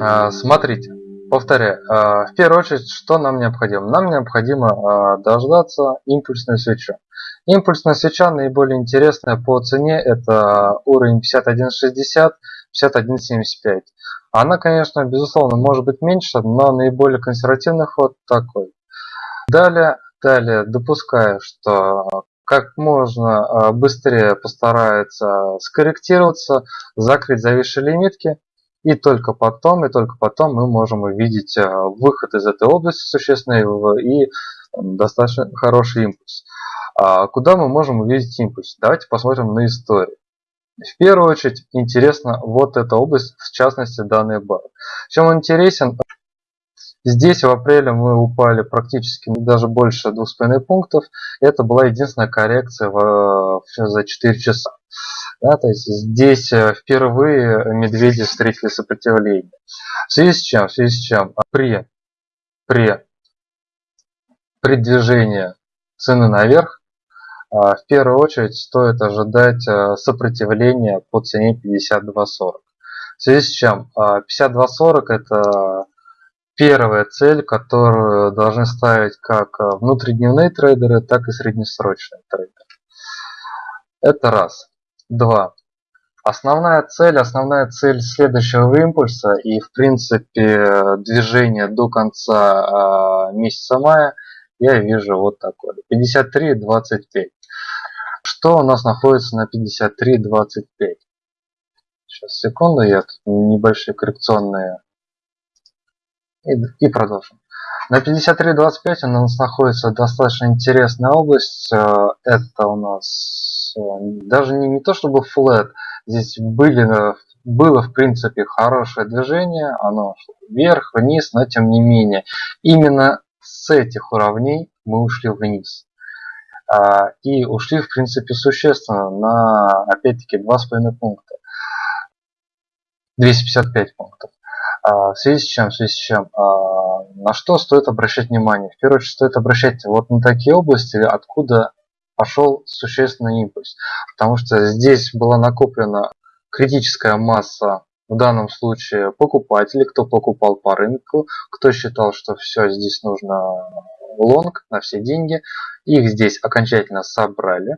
А, смотрите, повторяю. А, в первую очередь, что нам необходимо? Нам необходимо а, дождаться импульсную свечу. Импульсная свеча наиболее интересная по цене. Это уровень 51.60, 51.75. Она, конечно, безусловно, может быть меньше, но наиболее консервативный ход такой. Далее, далее допускаю, что как можно быстрее постарается скорректироваться, закрыть зависшие лимитки и только потом, и только потом мы можем увидеть э, выход из этой области существенный и достаточно хороший импульс. А куда мы можем увидеть импульс? Давайте посмотрим на историю. В первую очередь интересна вот эта область, в частности данный бар. Чем он интересен? Здесь в апреле мы упали практически даже больше 2,5 пунктов. Это была единственная коррекция в, за 4 часа. Да, то есть здесь э, впервые медведи встретили сопротивление. В связи с чем? В связи с чем? При, при, при движении цены наверх а, в первую очередь стоит ожидать э, сопротивления по цене 52.40. В связи с чем? 52.40 а, это первая цель, которую должны ставить как э, внутридневные трейдеры, так и среднесрочные трейдеры. Это раз. Два. Основная цель, основная цель следующего импульса и в принципе движение до конца э, месяца мая я вижу вот такое. 53.25. Что у нас находится на 53.25? Сейчас, секунду, я тут небольшие коррекционные и, и продолжим. На 53.25 у нас находится достаточно интересная область. Э, это у нас э, даже не, не то чтобы флет. Здесь были, э, было в принципе хорошее движение. Оно вверх, вниз, но тем не менее. Именно с этих уровней мы ушли вниз. И ушли в принципе существенно на опять-таки 2,5 пункта. 255 пунктов. В связи с чем? В связи с чем? На что стоит обращать внимание? В первую очередь стоит обращать вот на такие области, откуда пошел существенный импульс. Потому что здесь была накоплена критическая масса в данном случае покупателей, кто покупал по рынку, кто считал, что все здесь нужно лонг на все деньги. Их здесь окончательно собрали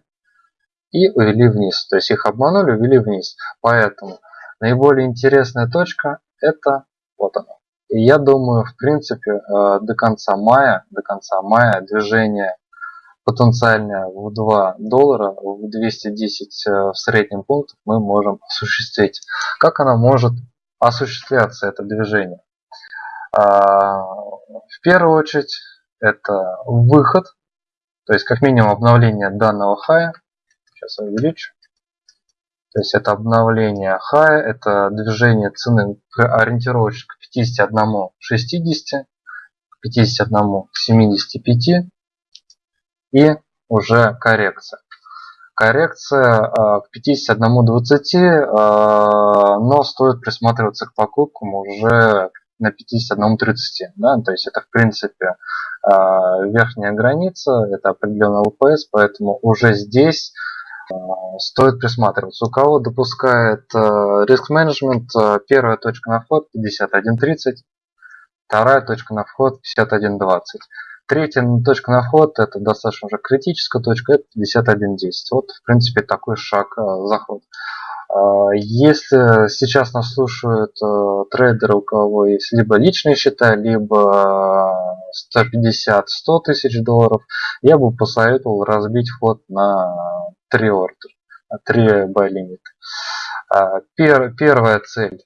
и увели вниз. То есть их обманули, увели вниз. Поэтому наиболее интересная точка это вот оно. И я думаю, в принципе, э, до конца мая, до конца мая движение потенциальное в 2 доллара, в 210 э, в среднем пунктов мы можем осуществить. Как оно может осуществляться, это движение? А, в первую очередь, это выход, то есть как минимум обновление данного хая. Сейчас я увеличу. То есть это обновление хая, это движение цены ориентировочно к 51, 60, к 51, 75 и уже коррекция. Коррекция э, к 51.20, э, но стоит присматриваться к покупкам уже на 51.30. Да? То есть это в принципе э, верхняя граница, это определенный ЛПС, поэтому уже здесь стоит присматриваться. У кого допускает риск менеджмент, первая точка на вход 51.30, вторая точка на вход 51.20. Третья точка на вход, это достаточно уже критическая точка, это 51.10. Вот, в принципе, такой шаг заход. Если сейчас нас слушают трейдеры, у кого есть либо личные счета, либо 150-100 тысяч долларов, я бы посоветовал разбить вход на 3 ордер, 3 buy limit. А, пер, первая цель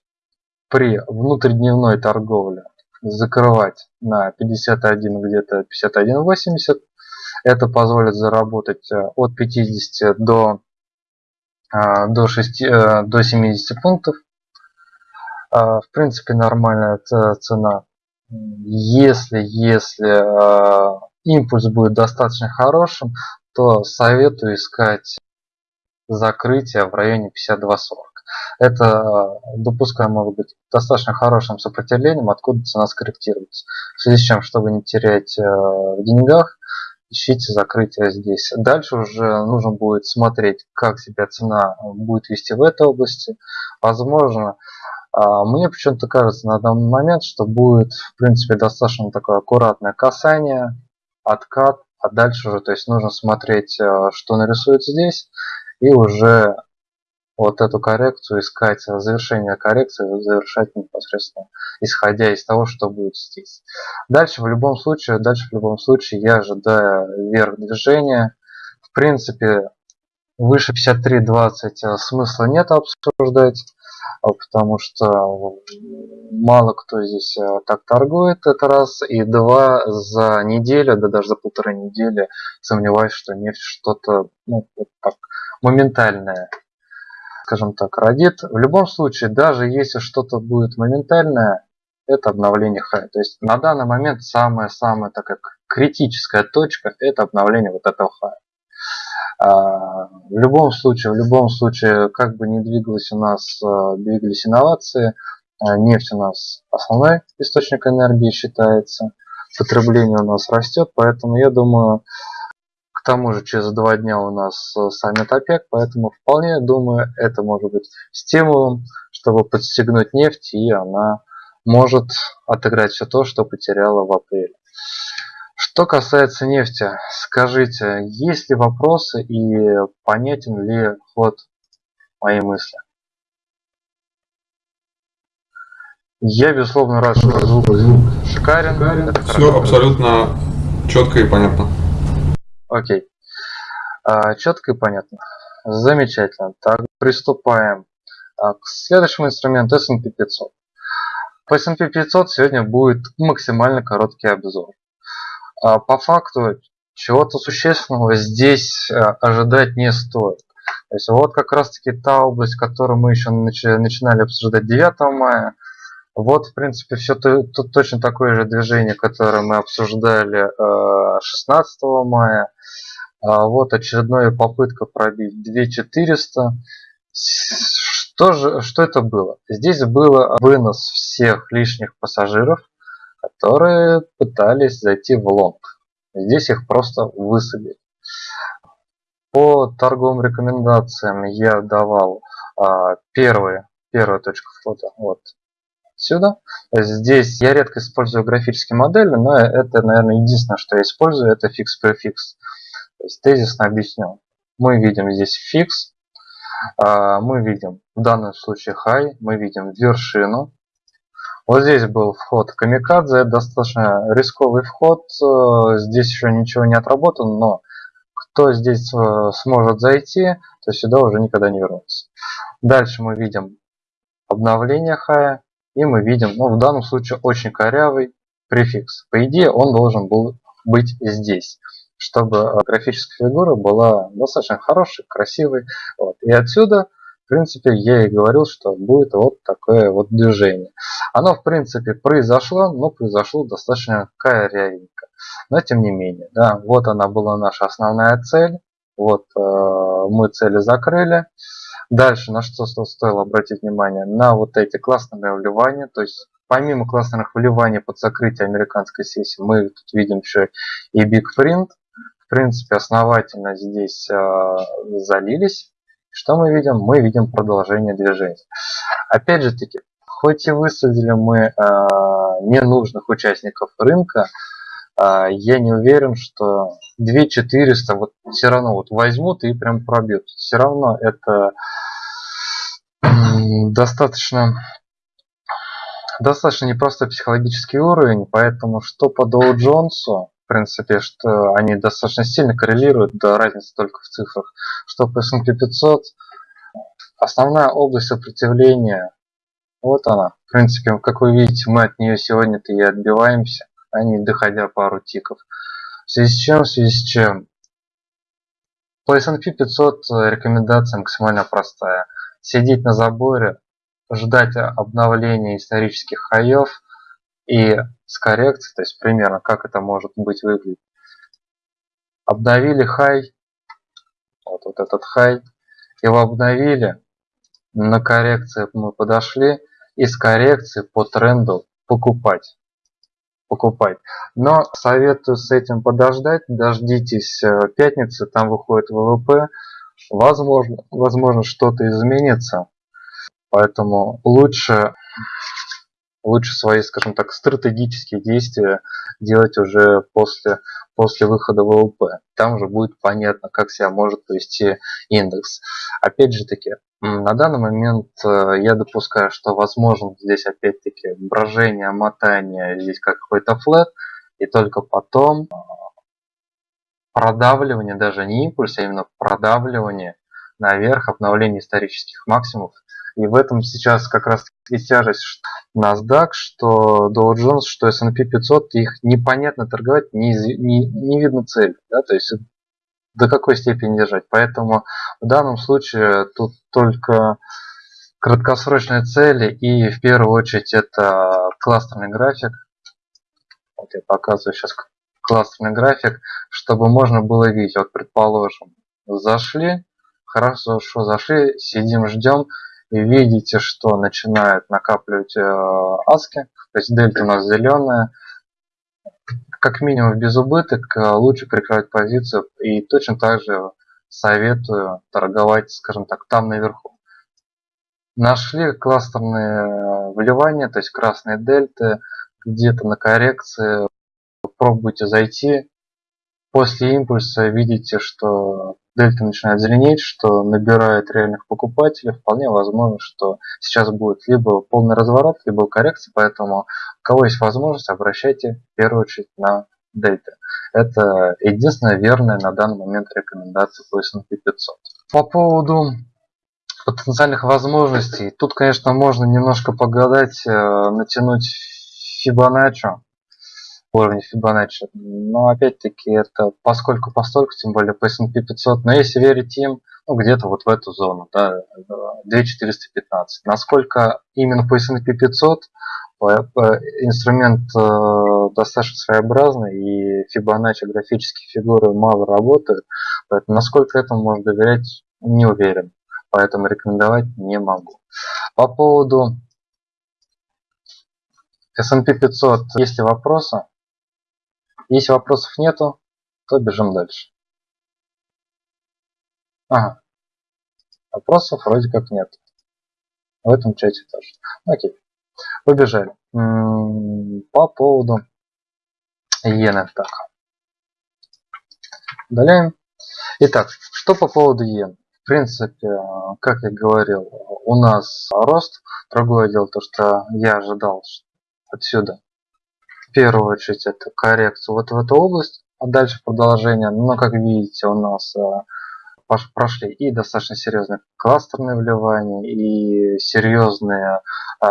при внутридневной торговле закрывать на 51 где-то 51.80 это позволит заработать э, от 50 до а, до 6 э, до 70 пунктов. А, в принципе нормальная цена. Если если импульс будет достаточно хорошим то советую искать закрытие в районе 52.40. Это, допускаю, может быть достаточно хорошим сопротивлением, откуда цена скорректируется. В связи с чем, чтобы не терять э, в деньгах, ищите закрытие здесь. Дальше уже нужно будет смотреть, как себя цена будет вести в этой области. Возможно, А, мне почему-то кажется на данный момент, что будет, в принципе, достаточно такое аккуратное касание, откат, а дальше уже, то есть нужно смотреть, э, что нарисуется здесь, и уже вот эту коррекцию искать, завершение коррекции завершать непосредственно, исходя из того, что будет здесь. Дальше в любом случае, дальше в любом случае я ожидаю вверх движения. В принципе, выше 53.20 э, смысла нет обсуждать. А, потому что мало кто здесь э, так торгует, это раз, и два, за неделю, да даже за полторы недели сомневаюсь, что нефть что-то ну, вот так, моментальное, скажем так, родит. В любом случае, даже если что-то будет моментальное, это обновление хай. То есть на данный момент самая-самая такая критическая точка это обновление вот этого хая. А, в любом случае, в любом случае, как бы ни двигалось у нас, а, двигались инновации, а, нефть у нас основной источник энергии считается, потребление у нас растет, поэтому я думаю, к тому же через два дня у нас саммит ОПЕК, поэтому вполне думаю, это может быть стимулом, чтобы подстегнуть нефть, и она может отыграть все то, что потеряла в апреле. Что касается нефти, скажите, есть ли вопросы и понятен ли ход моей мысли? Я, безусловно, рад, что звук, звук шикарен. шикарен. Все хорошо. абсолютно четко и понятно. Окей. А, четко и понятно. Замечательно. Так, приступаем а, к следующему инструменту S&P 500. По S&P 500 сегодня будет максимально короткий обзор. А, по факту чего-то существенного здесь э, ожидать не стоит. То есть вот как раз таки та область, которую мы еще начинали обсуждать 9 мая. Вот, в принципе, все тут точно такое же движение, которое мы обсуждали 16 э, мая. А вот очередная попытка пробить 2400. Что же, что это было? Здесь был вынос всех лишних пассажиров которые пытались зайти в лонг. Здесь их просто высадили. По торговым рекомендациям я давал а, первые, первая точка входа вот сюда. Здесь я редко использую графические модели, но это, наверное, единственное, что я использую, это фикс-префикс. То есть тезисно объясню. Мы видим здесь фикс, а, мы видим в данном случае high, мы видим вершину, вот здесь был вход Камикадзе, достаточно рисковый вход, э, здесь еще ничего не отработан, но кто здесь э, сможет зайти, то сюда уже никогда не вернуться. Дальше мы видим обновление хая, и мы видим, ну в данном случае очень корявый префикс. По идее он должен был быть здесь, чтобы э, графическая фигура была достаточно хорошей, красивой. Вот. И отсюда в принципе, я и говорил, что будет вот такое вот движение. Оно, в принципе, произошло, но произошло достаточно корявенько. Но тем не менее, да, вот она была наша основная цель. Вот э, мы цели закрыли. Дальше на что стоило обратить внимание? На вот эти классные вливания. То есть помимо классных вливаний под закрытие американской сессии, мы тут видим еще и Big Print. В принципе, основательно здесь э, залились. Что мы видим? Мы видим продолжение движения. Опять же таки, хоть и высадили мы э, ненужных участников рынка, э, я не уверен, что 2400 вот все равно вот возьмут и прям пробьют. Все равно это достаточно достаточно непростой психологический уровень, поэтому что по Доу Джонсу, в принципе, что они достаточно сильно коррелируют, да, разница только в цифрах, что по S&P 500 основная область сопротивления, вот она. В принципе, как вы видите, мы от нее сегодня-то и отбиваемся, а не доходя пару тиков. В связи с чем, в связи с чем? По S&P 500 рекомендация максимально простая. Сидеть на заборе, ждать обновления исторических хаев и с коррекцией, то есть примерно как это может быть выглядеть. Обновили хай, вот, вот этот хай, его обновили, на коррекции мы подошли, и с коррекции по тренду покупать. Покупать. Но советую с этим подождать, дождитесь э, пятницы, там выходит ВВП, возможно, возможно что-то изменится. Поэтому лучше лучше свои, скажем так, стратегические действия делать уже после, после выхода ВЛП. Там уже будет понятно, как себя может повести индекс. Опять же таки, на данный момент э, я допускаю, что возможно здесь опять-таки брожение, мотание, здесь как какой-то флет, и только потом э, продавливание, даже не импульс, а именно продавливание наверх, обновление исторических максимумов. И в этом сейчас как раз и тяжесть NASDAQ, что Dow Jones, что S&P 500, их непонятно торговать, не, не, не видно цель. Да? То есть до какой степени держать. Поэтому в данном случае тут только краткосрочные цели и в первую очередь это кластерный график. Вот я показываю сейчас кластерный график, чтобы можно было видеть. Вот предположим, зашли, хорошо зашли, сидим, ждем, видите, что начинают накапливать э, аски, то есть дельта у нас зеленая, как минимум без убыток э, лучше прикрывать позицию и точно так же советую торговать, скажем так, там наверху. Нашли кластерные вливания, то есть красные дельты, где-то на коррекции, пробуйте зайти. После импульса видите, что дельта начинает зеленеть, что набирает реальных покупателей, вполне возможно, что сейчас будет либо полный разворот, либо коррекция, поэтому у кого есть возможность, обращайте в первую очередь на дельты. Это единственная верная на данный момент рекомендация по S&P 500. По поводу потенциальных возможностей, тут, конечно, можно немножко погадать, э, натянуть Фибоначчи, уровень Фибоначчи. Но опять-таки это поскольку постольку, тем более по S&P 500. Но если верить им, ну где-то вот в эту зону, да, 2415. Насколько именно по S&P 500 инструмент э, достаточно своеобразный и Фибоначчи графические фигуры мало работают, поэтому насколько этому можно доверять, не уверен, поэтому рекомендовать не могу. По поводу S&P 500, есть ли вопросы? Если вопросов нету, то бежим дальше. Ага. Вопросов вроде как нет. В этом чате тоже. Окей. Побежали. По поводу иены. Так. Удаляем. Итак, что по поводу иен? В принципе, как я говорил, у нас рост. Другое дело то, что я ожидал отсюда первую очередь это коррекцию вот в эту область, а дальше продолжение. Но как видите, у нас э, прошли и достаточно серьезные кластерные вливания, и серьезные э,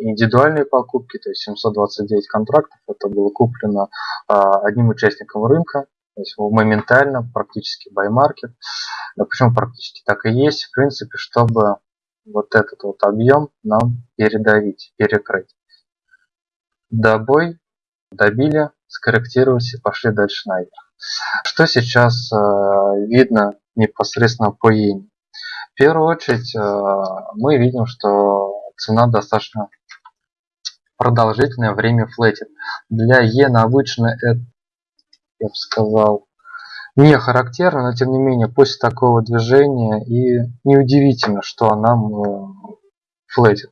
индивидуальные покупки, то есть 729 контрактов, это было куплено э, одним участником рынка, то есть моментально, практически market. Да, почему практически так и есть, в принципе, чтобы вот этот вот объем нам передавить, перекрыть добой, добили, скорректировались и пошли дальше наверх. Что сейчас э, видно непосредственно по иене? В первую очередь э, мы видим, что цена достаточно продолжительное время флетит. Для иены обычно это, я бы сказал, не характерно, но тем не менее после такого движения и неудивительно, что она флетит.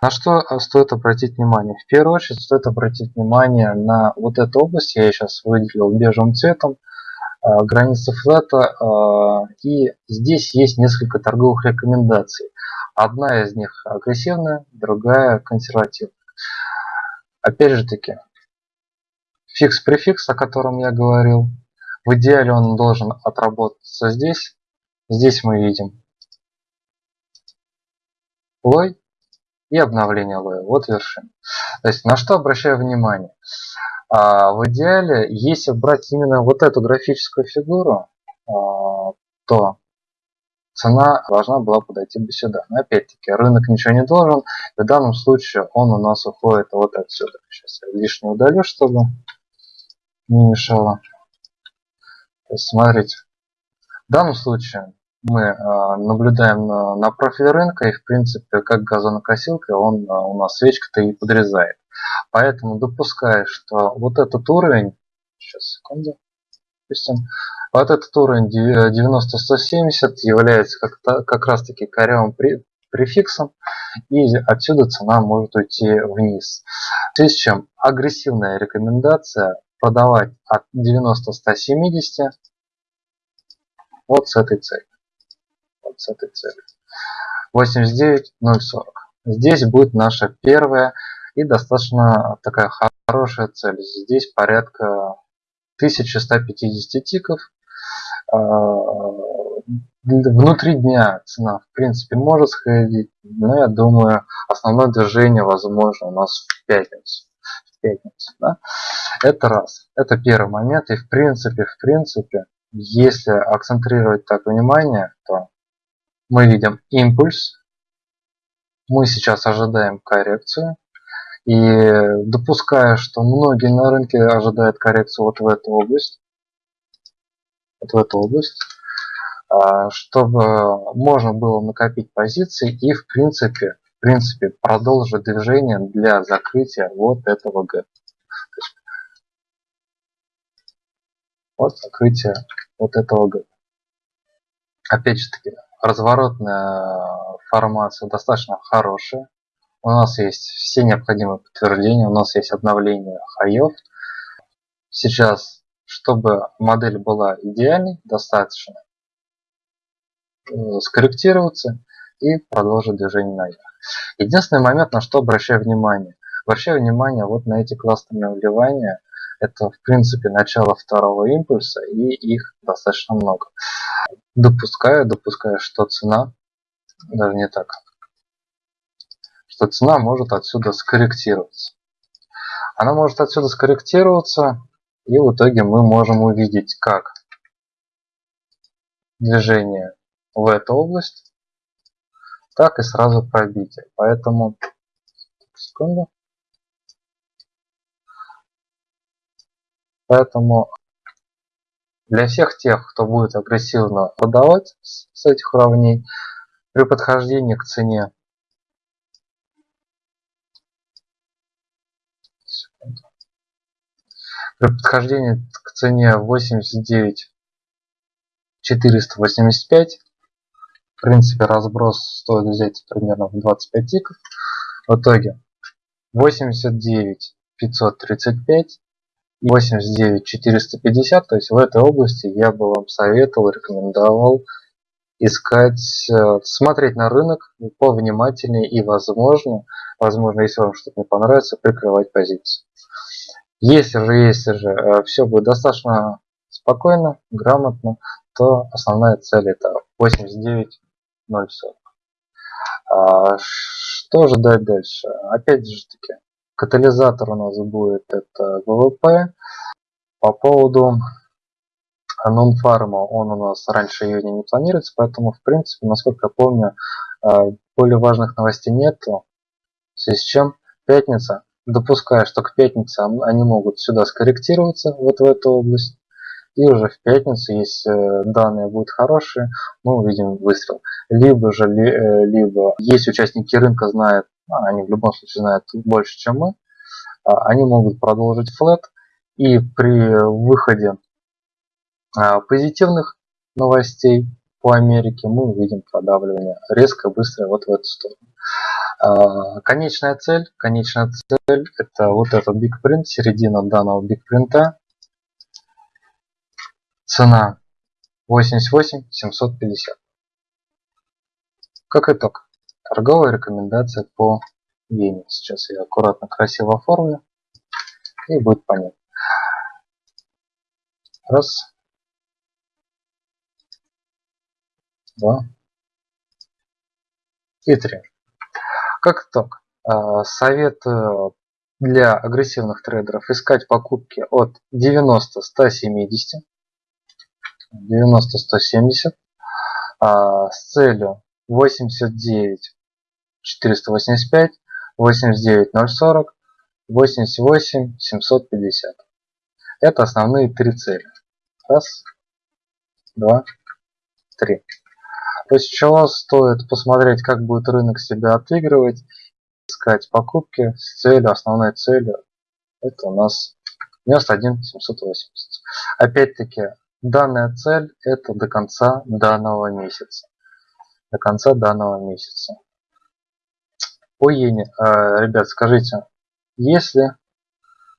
На что э, стоит обратить внимание? В первую очередь стоит обратить внимание на вот эту область, я ее сейчас выделил бежевым цветом, э, граница флета, э, и здесь есть несколько торговых рекомендаций. Одна из них агрессивная, другая консервативная. Опять же таки, фикс-префикс, о котором я говорил, в идеале он должен отработаться здесь. Здесь мы видим лой и обновление лоя. Вот вершина. То есть на что обращаю внимание? А, в идеале, если брать именно вот эту графическую фигуру, а, то цена должна была подойти бы сюда. Но опять-таки рынок ничего не должен. В данном случае он у нас уходит вот отсюда. Сейчас я лишнее удалю, чтобы не мешало. То есть смотрите. В данном случае мы э, наблюдаем на, на профиль рынка и в принципе как газонокосилка он э, у нас свечка-то и подрезает. Поэтому допускаю, что вот этот уровень, сейчас секунду, допустим, вот этот уровень 90-170 является как, как раз таки корявым префиксом, и отсюда цена может уйти вниз. В связи с чем агрессивная рекомендация продавать от 90-170 вот с этой целью. С этой целью. 89.040. Здесь будет наша первая и достаточно такая хорошая цель. Здесь порядка 1150 тиков. А, внутри дня цена в принципе может сходить, но я думаю основное движение возможно у нас в пятницу. В пятницу да? Это раз. Это первый момент. И в принципе, в принципе, если акцентрировать так внимание, то мы видим импульс. Мы сейчас ожидаем коррекцию. И допуская, что многие на рынке ожидают коррекцию вот в эту область, вот в эту область, а, чтобы можно было накопить позиции и в принципе, в принципе продолжить движение для закрытия вот этого гэпа. Вот закрытие вот этого гэпа. Опять же таки, разворотная формация достаточно хорошая. У нас есть все необходимые подтверждения, у нас есть обновление хаев. Сейчас, чтобы модель была идеальной, достаточно э, скорректироваться и продолжить движение наверх. Единственный момент, на что обращаю внимание. Обращаю внимание вот на эти кластерные вливания. Это в принципе начало второго импульса и их достаточно много. Допускаю, допускаю, что цена, даже не так, что цена может отсюда скорректироваться. Она может отсюда скорректироваться, и в итоге мы можем увидеть, как движение в эту область, так и сразу пробитие. Поэтому, секунду. Поэтому для всех тех, кто будет агрессивно продавать с этих уровней, при подхождении к цене. При подхождении к цене 89 485 в принципе разброс стоит взять примерно в 25 тиков. В итоге 89 535 и 89 450, то есть в этой области я бы вам советовал, рекомендовал искать, э, смотреть на рынок повнимательнее и возможно, возможно, если вам что-то не понравится, прикрывать позицию. Если же, если же э, все будет достаточно спокойно, грамотно, то основная цель это 89.040. А, что же дальше? Опять же таки, катализатор у нас будет это ВВП. По поводу нон-фарма он у нас раньше июня не планируется, поэтому в принципе, насколько я помню, э, более важных новостей нету. В связи с чем пятница допуская, что к пятнице они могут сюда скорректироваться, вот в эту область. И уже в пятницу, если э, данные будут хорошие, мы увидим выстрел. Либо же, э, либо есть участники рынка, знают, они в любом случае знают больше, чем мы, а, они могут продолжить флет. И при выходе а, позитивных новостей по Америке мы увидим продавливание резко, быстро вот в эту сторону. А, конечная цель, конечная цель это вот этот Print, середина данного Print. Цена 88 750. Как итог, торговая рекомендация по иене. Сейчас я аккуратно, красиво оформлю и будет понятно. Раз. Два. И три. Как итог, а, совет для агрессивных трейдеров искать покупки от 90-170, 90-170 а, с целью 89 485, 89 040, 88 750. Это основные три цели. Раз, два, три. После чего стоит посмотреть, как будет рынок себя отыгрывать, искать покупки с целью, основной целью, это у нас 91 780. Опять-таки, данная цель это до конца данного месяца. До конца данного месяца. по иене, э, ребят, скажите, если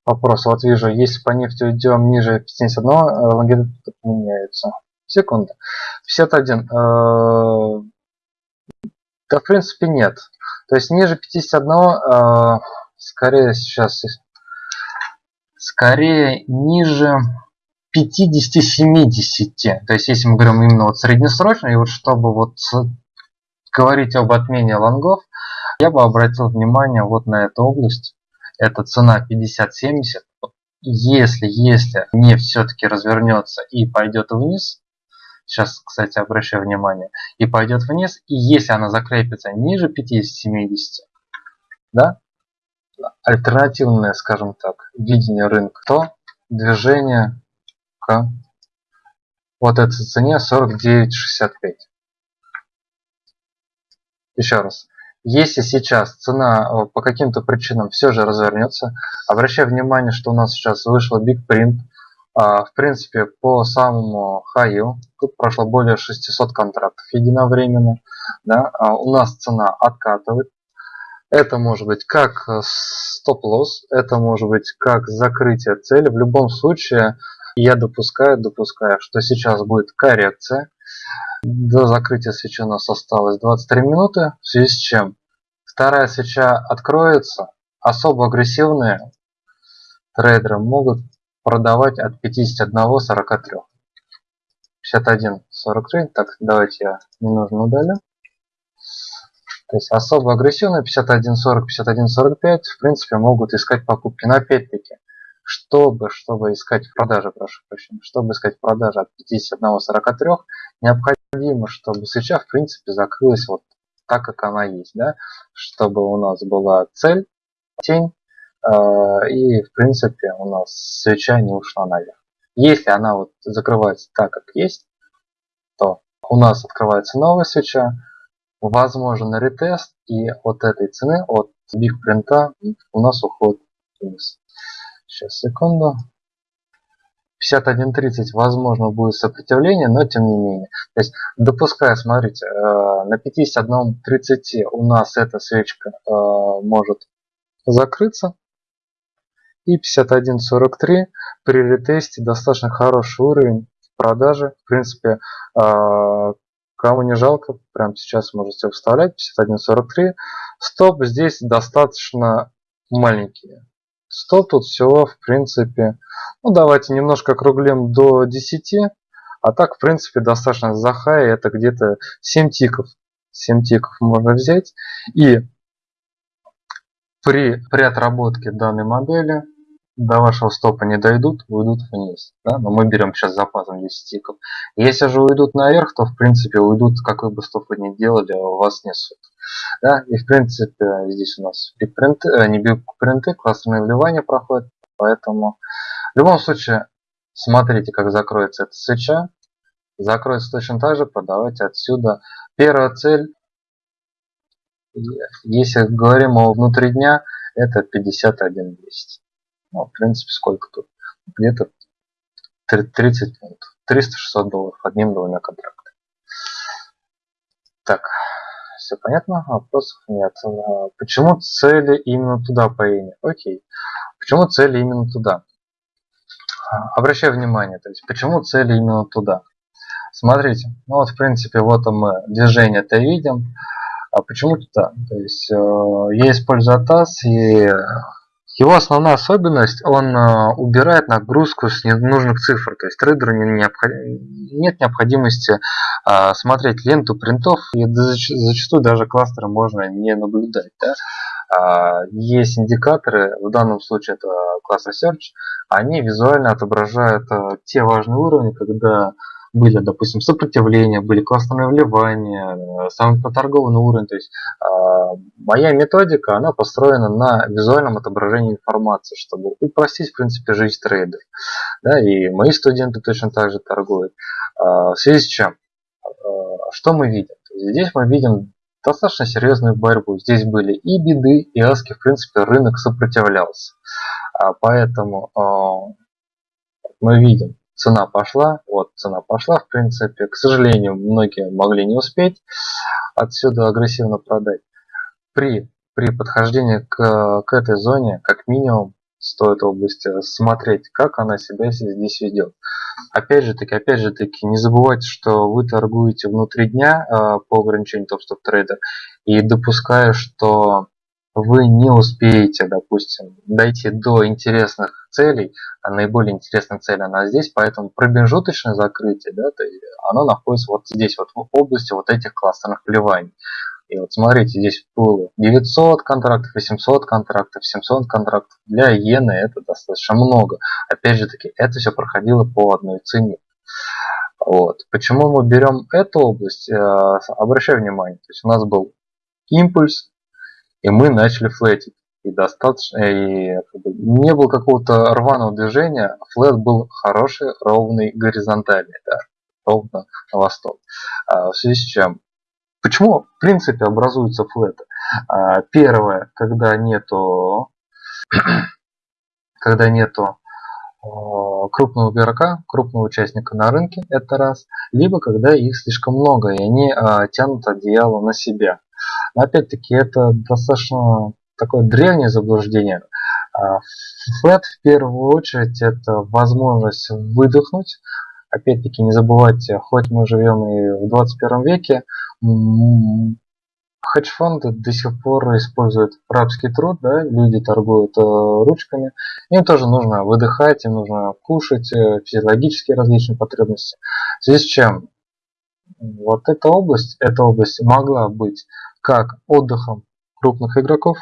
вопрос, вот вижу, если по нефти уйдем ниже 51, э, лонгитуд меняется. Секунда. 51. Э, да, в принципе, нет. То есть ниже 51, э, скорее сейчас, скорее ниже 50-70. То есть если мы говорим именно вот среднесрочно, и вот чтобы вот говорить об отмене лонгов, я бы обратил внимание вот на эту область. Это цена 50-70. Если, если нефть все-таки развернется и пойдет вниз, сейчас, кстати, обращаю внимание, и пойдет вниз, и если она закрепится ниже 50-70, да, альтернативное, скажем так, видение рынка, то движение к вот этой цене 49.65. Еще раз. Если сейчас цена э, по каким-то причинам все же развернется, обращаю внимание, что у нас сейчас вышел Big Print. А, в принципе, по самому хаю, тут прошло более 600 контрактов единовременно. Да, а у нас цена откатывает. Это может быть как э, стоп-лосс, это может быть как закрытие цели. В любом случае, я допускаю, допускаю, что сейчас будет коррекция. До закрытия свечи у нас осталось 23 минуты, в связи с чем вторая свеча откроется, особо агрессивные трейдеры могут продавать от 51.43. 51.43, так, давайте я не нужно удалю. То есть особо агрессивные 51.40, 51.45 в принципе могут искать покупки. Но опять-таки, чтобы, чтобы искать продажи, прошу прощения, чтобы искать продажи от 51.43, необходимо, чтобы свеча в принципе закрылась вот так, как она есть, да, чтобы у нас была цель, тень, э, и в принципе у нас свеча не ушла наверх. Если она вот закрывается так, как есть, то у нас открывается новая свеча, возможен ретест, и от этой цены, от биг принта у нас уход вниз. Сейчас, секунду. 51.30 возможно будет сопротивление, но тем не менее. То есть допуская, смотрите, э, на 51.30 у нас эта свечка э, может закрыться. И 51.43 при ретесте достаточно хороший уровень продажи. В принципе, э, кому не жалко, прямо сейчас можете вставлять 51.43. Стоп здесь достаточно маленькие. Стоп тут всего, в принципе, ну давайте немножко округлим до 10. А так, в принципе, достаточно за хай это где-то 7 тиков. 7 тиков можно взять. И при, при отработке данной модели до вашего стопа не дойдут, уйдут вниз. Да? Но мы берем сейчас запасом 10 тиков. Если же уйдут наверх, то в принципе уйдут, какой бы стоп вы ни делали, у вас несут. Да? И в принципе здесь у нас бигпринты, э, не бигпринты, классные вливания проходят. Поэтому в любом случае смотрите, как закроется эта свеча. Закроется точно так же, продавайте отсюда. Первая цель, если говорим о внутри дня, это 51 200. Ну, в принципе, сколько тут? Где-то 30 минут. 300-600 долларов одним-двумя контрактами. Так, все понятно? Вопросов нет. Почему цели именно туда по имени? Окей. Почему цели именно туда? Обращаю внимание, то есть почему цели именно туда? Смотрите, ну вот в принципе вот мы движение-то видим. А почему туда? То есть э, я использую АТАС и его основная особенность, он э, убирает нагрузку с ненужных цифр, то есть трейдеру не необход... нет необходимости э, смотреть ленту принтов, и зачастую даже кластеры можно не наблюдать. Да? Э, есть индикаторы, в данном случае это класс Research, они визуально отображают э, те важные уровни, когда были, допустим, сопротивления, были классные вливания, э, самый поторгованный уровень. То есть э, моя методика, она построена на визуальном отображении информации, чтобы упростить, в принципе, жизнь трейдеров. Да, и мои студенты точно так же торгуют. Э, в связи с чем? Э, что мы видим? Здесь мы видим достаточно серьезную борьбу. Здесь были и биды, и аски, в принципе, рынок сопротивлялся. А, поэтому мы видим, цена пошла, вот цена пошла, в принципе, к сожалению, многие могли не успеть отсюда агрессивно продать. При при подхождении к, к этой зоне, как минимум, стоит области смотреть, как она себя здесь ведет. Опять же таки, опять же таки, не забывайте, что вы торгуете внутри дня э, по ограничению топ-стоп трейдер и допуская, что вы не успеете, допустим, дойти до интересных целей, а наиболее интересная цель она здесь, поэтому промежуточное закрытие, да, то оно находится вот здесь, вот в области вот этих кластерных вливаний. И вот смотрите, здесь было 900 контрактов, 800 контрактов, 700 контрактов. Для иены это достаточно много. Опять же таки, это все проходило по одной цене. Вот. Почему мы берем эту область? Э, обращаю внимание, то есть у нас был импульс, и мы начали флетить. И достаточно, и не было какого-то рваного движения, флет был хороший, ровный, горизонтальный, да, ровно на восток. А, в связи с чем? Почему в принципе образуются флеты? А, первое, когда нету, когда нету а, крупного игрока, крупного участника на рынке, это раз, либо когда их слишком много, и они а, тянут одеяло на себя. Опять-таки, это достаточно такое древнее заблуждение. А, флет в первую очередь это возможность выдохнуть. Опять-таки не забывайте, хоть мы живем и в 21 веке, хедж-фонды до сих пор используют рабский труд, да, люди торгуют э, ручками. Им тоже нужно выдыхать, им нужно кушать, э, физиологические различные потребности. В связи с чем вот эта область, эта область могла быть как отдыхом крупных игроков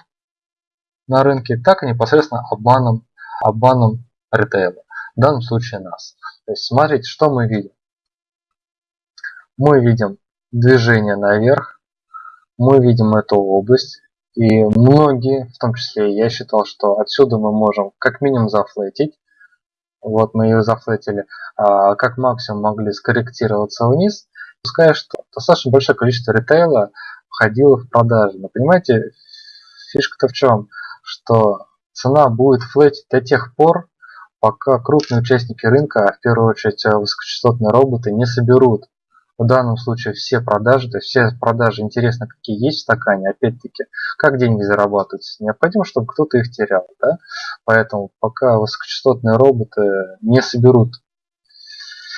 на рынке, так и непосредственно обманом, обманом ритейла. В данном случае нас. То есть смотрите, что мы видим. Мы видим движение наверх, мы видим эту область, и многие, в том числе я считал, что отсюда мы можем как минимум зафлетить. Вот мы ее зафлетили, а как максимум могли скорректироваться вниз. Пускай что достаточно большое количество ритейла входило в продажи. Но понимаете, фишка-то в чем? Что цена будет флетить до тех пор, пока крупные участники рынка, а в первую очередь э, высокочастотные роботы, не соберут в данном случае все продажи, то есть все продажи интересно, какие есть в стакане, опять-таки, как деньги зарабатываются. Необходимо, чтобы кто-то их терял. Да? Поэтому пока высокочастотные роботы не соберут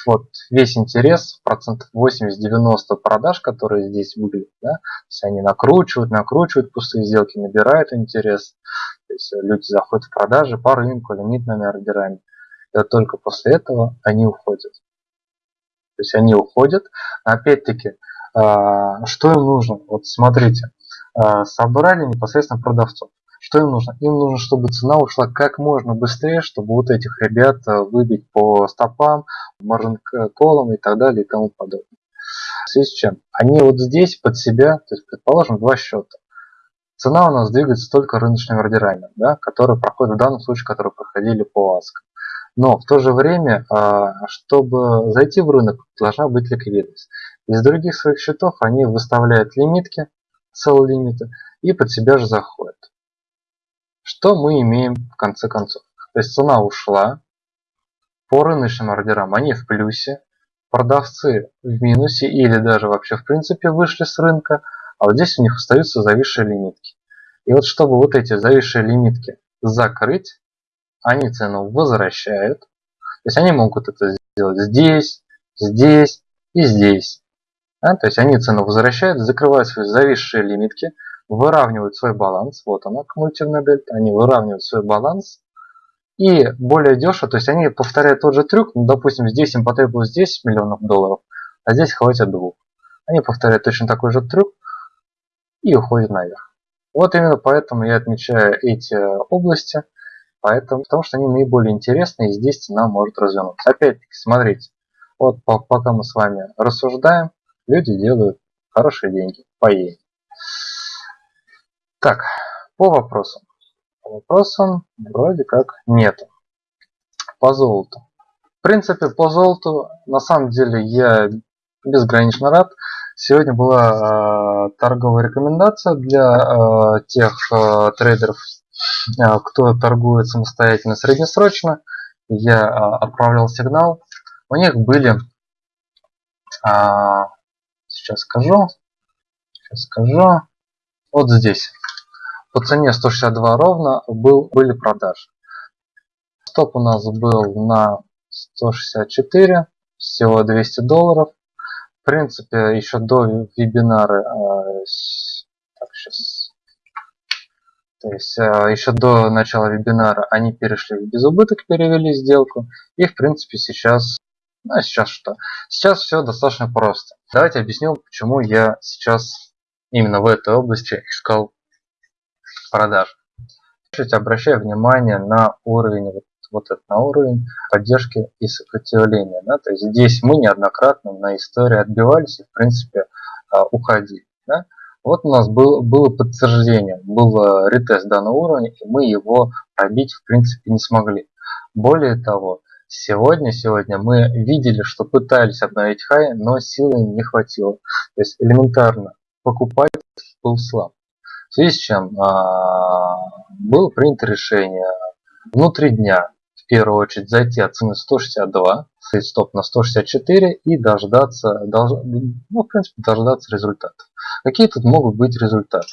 вот весь интерес, процентов 80-90 продаж, которые здесь выглядят, да, то есть они накручивают, накручивают пустые сделки, набирают интерес, то есть люди заходят в продажи по рынку, лимитными ордерами, и вот только после этого они уходят. То есть они уходят, опять-таки, а, что им нужно? Вот смотрите, а, собрали непосредственно продавцов. Что им нужно? Им нужно, чтобы цена ушла как можно быстрее, чтобы вот этих ребят э, выбить по стопам, маржин колам и так далее и тому подобное. В связи с чем? Они вот здесь под себя, то есть предположим два счета. Цена у нас двигается только рыночными ордерами, да, которые проходят в данном случае, которые проходили по АСК. Но в то же время, а, чтобы зайти в рынок, должна быть ликвидность. Из других своих счетов они выставляют лимитки, sell лимиты, и под себя же заходят. Что мы имеем в конце концов? То есть цена ушла, по рыночным ордерам они в плюсе, продавцы в минусе или даже вообще в принципе вышли с рынка, а вот здесь у них остаются зависшие лимитки. И вот чтобы вот эти зависшие лимитки закрыть, они цену возвращают. То есть они могут это сделать здесь, здесь и здесь. Да? То есть они цену возвращают, закрывают свои зависшие лимитки, выравнивают свой баланс, вот она, кумулятивная дельта, они выравнивают свой баланс, и более дешево, то есть они повторяют тот же трюк, ну, допустим, здесь им потребовалось 10 миллионов долларов, а здесь хватит двух. Они повторяют точно такой же трюк и уходят наверх. Вот именно поэтому я отмечаю эти области, поэтому, потому что они наиболее интересны, и здесь цена может развернуться. Опять-таки, смотрите, вот пока мы с вами рассуждаем, люди делают хорошие деньги по ей. Так, по вопросам. По вопросам вроде как нету. По золоту. В принципе, по золоту на самом деле я безгранично рад. Сегодня была э, торговая рекомендация для э, тех э, трейдеров, э, кто торгует самостоятельно среднесрочно. Я э, отправлял сигнал. У них были, э, сейчас скажу, сейчас скажу, вот здесь по цене 162 ровно был, были продажи. Стоп у нас был на 164, всего 200 долларов. В принципе, еще до вебинара, э, так, сейчас, то есть э, еще до начала вебинара они перешли в безубыток, перевели сделку. И в принципе сейчас, ну а сейчас что? Сейчас все достаточно просто. Давайте объясню, почему я сейчас именно в этой области искал продаж. Обращаю внимание на уровень вот, вот этот на уровень поддержки и сопротивления. Да? То есть здесь мы неоднократно на истории отбивались и в принципе а, уходили. Да? Вот у нас был, было подтверждение, был э, ретест данного уровня, и мы его пробить в принципе не смогли. Более того, сегодня, сегодня мы видели, что пытались обновить хай, но силы не хватило. То есть элементарно покупать был слаб. В связи с чем а, было принято решение внутри дня в первую очередь зайти от цены 162, стоп на 164 и дождаться, дож, ну, в принципе, дождаться результатов. Какие тут могут быть результаты?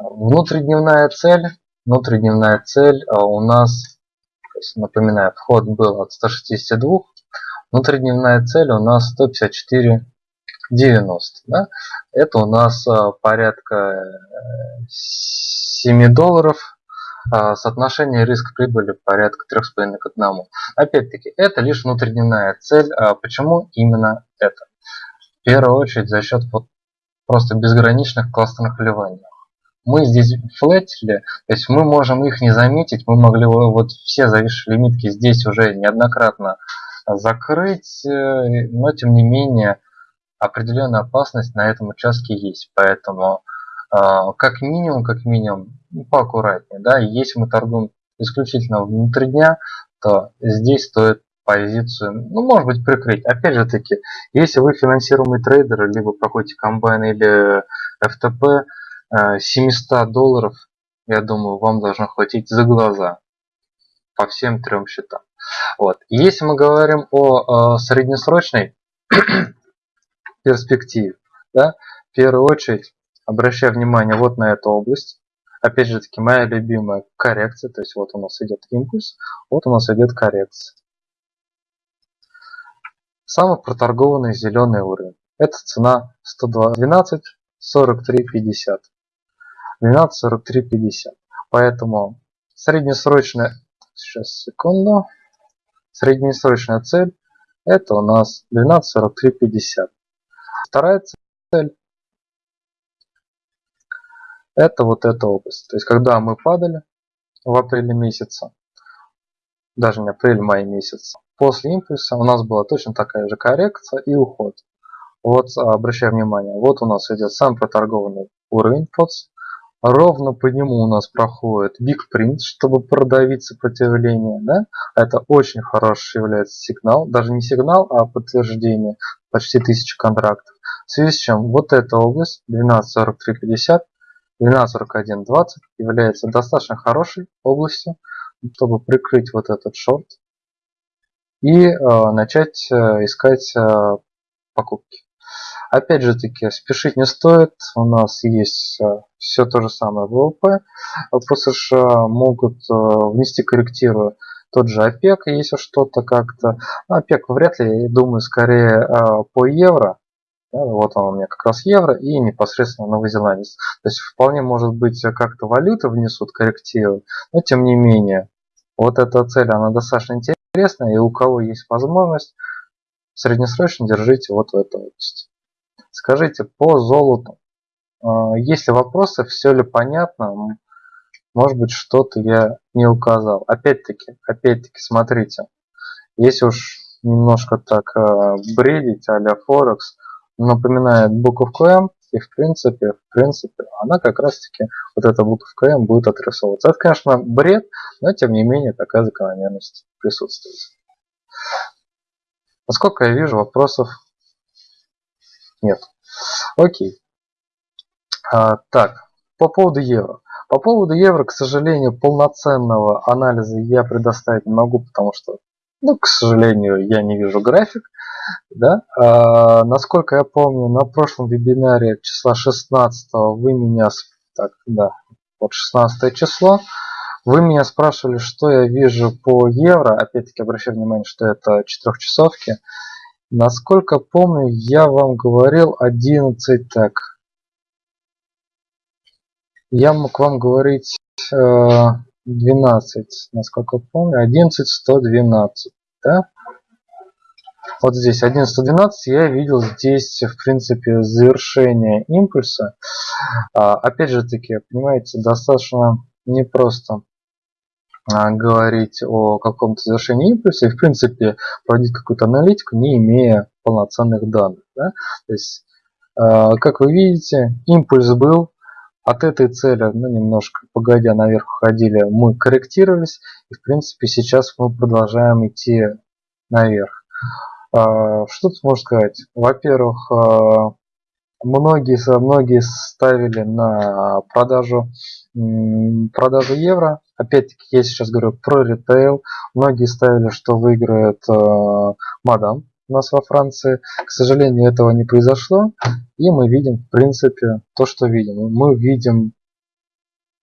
Внутридневная цель. Внутридневная цель а, у нас, напоминаю, вход был от 162. Внутридневная цель у нас 154 90. Да? Это у нас а, порядка 7 э, долларов. А, соотношение риск-прибыли порядка 3,5 к 1. Опять-таки, это лишь внутридневная цель. Почему именно это? В первую очередь за счет вот просто безграничных кластерных вливаний. Мы здесь флетили, то есть мы можем их не заметить, мы могли вот все зависшие лимитки здесь уже неоднократно закрыть, э, но тем не менее определенная опасность на этом участке есть, поэтому а, как минимум, как минимум, ну, поаккуратнее, да, если мы торгуем исключительно внутри дня, то здесь стоит позицию, ну, может быть, прикрыть. Опять же таки, если вы финансируемый трейдер, либо проходите комбайн или FTP, 700 э, долларов, я думаю, вам должно хватить за глаза по всем трем счетам. Вот. Если мы говорим о э, среднесрочной перспективе, да, в первую очередь обращаю внимание вот на эту область. Опять же таки, моя любимая коррекция, то есть вот у нас идет импульс, вот у нас идет коррекция. Самый проторгованный зеленый уровень. Это цена 112 43.50. 12.43.50. Поэтому среднесрочная, сейчас секунду, среднесрочная цель это у нас 12.43.50. Вторая цель это вот эта область. То есть когда мы падали в апреле месяце, даже не апрель, май месяц, После импульса у нас была точно такая же коррекция и уход. Вот обращаю внимание, вот у нас идет сам проторгованный уровень POTS. Ровно по нему у нас проходит Big Print, чтобы продавить сопротивление. Да? Это очень хороший является сигнал. Даже не сигнал, а подтверждение. Почти 1000 контрактов. В связи с чем вот эта область 12.43.50 12.41.20 является достаточно хорошей областью, чтобы прикрыть вот этот шорт и э, начать э, искать э, покупки. Опять же таки, спешить не стоит. У нас есть все то же самое ВВП. По США могут внести корректирую тот же ОПЕК, если что-то как-то. ОПЕК вряд ли, думаю, скорее по евро. Вот он у меня как раз евро и непосредственно новозеландец. То есть вполне может быть как-то валюты внесут коррективы, но тем не менее. Вот эта цель, она достаточно интересная и у кого есть возможность, среднесрочно держите вот в этой области. Скажите по золоту, а, есть ли вопросы, все ли понятно, может быть что-то я не указал. Опять-таки, опять-таки, смотрите, если уж немножко так а, бредить а-ля Форекс, напоминает буковку М, и в принципе, в принципе, она как раз таки, вот эта буковка М будет отрисовываться. Это, конечно, бред, но тем не менее такая закономерность присутствует. Насколько я вижу, вопросов нет. Окей. А, так, по поводу евро. По поводу евро, к сожалению, полноценного анализа я предоставить не могу, потому что, ну, к сожалению, я не вижу график. Да? А, насколько я помню, на прошлом вебинаре числа 16 вы меня... Так, да, вот 16 число. Вы меня спрашивали, что я вижу по евро. Опять-таки обращаю внимание, что это четырехчасовки. Насколько помню, я вам говорил 11 так. Я мог вам говорить 12, э, насколько помню, 11 112, да? Вот здесь 11.12 я видел здесь, в принципе, завершение импульса. А, опять же таки, понимаете, достаточно непросто а, говорить о каком-то завершении импульса и, в принципе, проводить какую-то аналитику, не имея полноценных данных. Да? То есть, а, как вы видите, импульс был, от этой цели, ну, немножко погодя наверх ходили, мы корректировались, и, в принципе, сейчас мы продолжаем идти наверх. А, что тут можно сказать? Во-первых, а, многие, многие ставили на продажу, продажу евро. Опять-таки, я сейчас говорю про ритейл. Многие ставили, что выиграет а, мадам у нас во Франции. К сожалению, этого не произошло. И мы видим, в принципе, то, что видим. Мы видим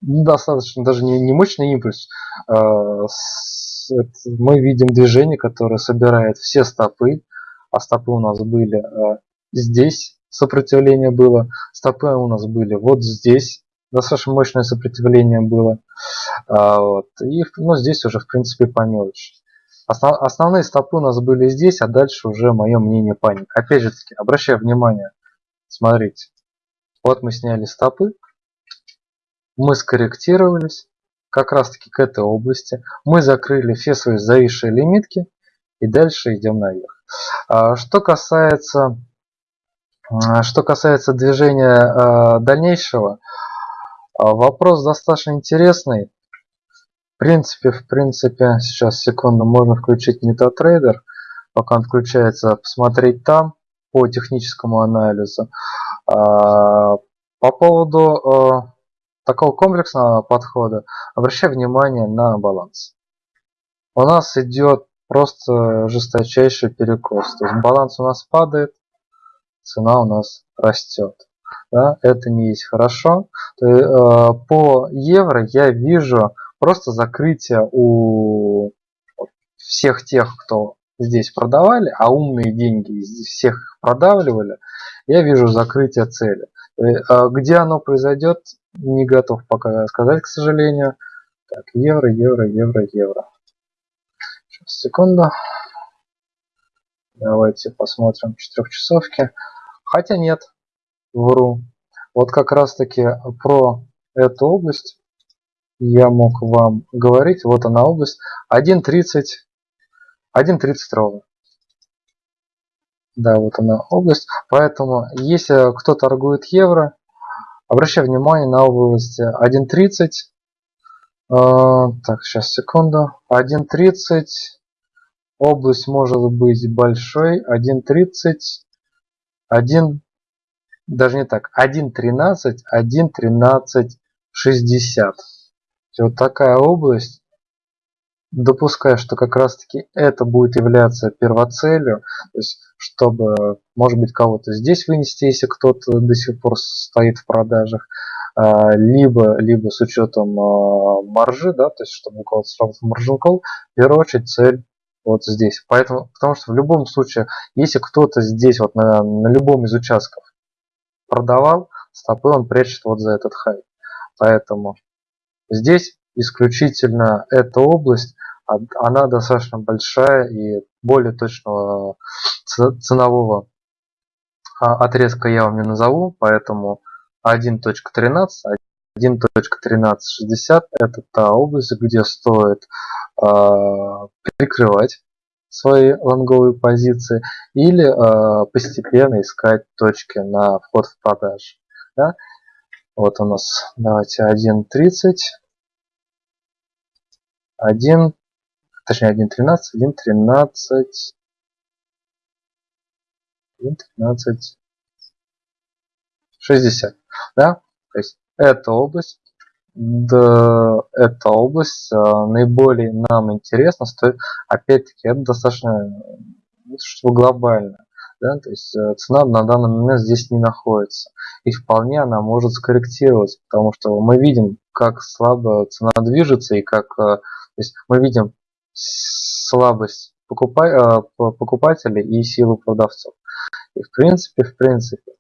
достаточно даже не, не мощный импульс, мы видим движение, которое собирает все стопы, а стопы у нас были э, здесь, сопротивление было, стопы у нас были вот здесь, достаточно мощное сопротивление было. А, вот. И ну, здесь уже в принципе по мелочи. Основ, основные стопы у нас были здесь, а дальше уже мое мнение паник. Опять же таки, обращаю внимание, смотрите, вот мы сняли стопы, мы скорректировались, как раз таки к этой области. Мы закрыли все свои зависшие лимитки и дальше идем наверх. А, что касается, а, что касается движения а, дальнейшего, вопрос достаточно интересный. Принципе, в принципе, сейчас секунду, можно включить MetaTrader, пока он включается, посмотреть там по техническому анализу. По поводу такого комплексного подхода, обращай внимание на баланс. У нас идет просто жесточайший перекос. То есть баланс у нас падает, цена у нас растет. Да, это не есть хорошо. То э, по евро я вижу просто закрытие у всех тех, кто здесь продавали, а умные деньги всех продавливали, я вижу закрытие цели. Э, а где оно произойдет, не готов пока сказать, к сожалению. Так, евро, евро, евро, евро. Сейчас, секунду. Давайте посмотрим четырехчасовки. Хотя нет, вру. Вот как раз таки про эту область я мог вам говорить. Вот она область. 1.30. 1.30 ровно. Да, вот она область. Поэтому, если кто торгует евро, обращаю внимание на область 1.30. А, так, сейчас, секунду. 1.30. Область может быть большой. 1.30. 1. Даже не так. 1.13. 1.13.60. Вот такая область допускаю, что как раз таки это будет являться первоцелью, то есть чтобы, может быть, кого-то здесь вынести, если кто-то до сих пор стоит в продажах, а, либо, либо с учетом а, маржи, да, то есть чтобы у кого-то сработал маржин в первую очередь цель вот здесь. Поэтому, потому что в любом случае, если кто-то здесь вот на, на любом из участков продавал, стопы он прячет вот за этот хай. Поэтому здесь исключительно эта область она достаточно большая и более точного ценового а, отрезка я вам не назову, поэтому 1.13, 1.1360 это та область, где стоит э, прикрывать свои лонговые позиции или э, постепенно искать точки на вход в продажу. Да? Вот у нас давайте 1.30, 1 точнее 1.13, 1.13, 1.13, 60, да, то есть эта область, да, эта область а, наиболее нам интересна, стоит, опять-таки, это достаточно ну, что глобально. да, то есть э, цена на данный момент здесь не находится. И вполне она может скорректироваться, потому что мы видим, как слабо цена движется и как э, то есть мы видим слабость покупателей и силу продавцов. И в принципе, в принципе,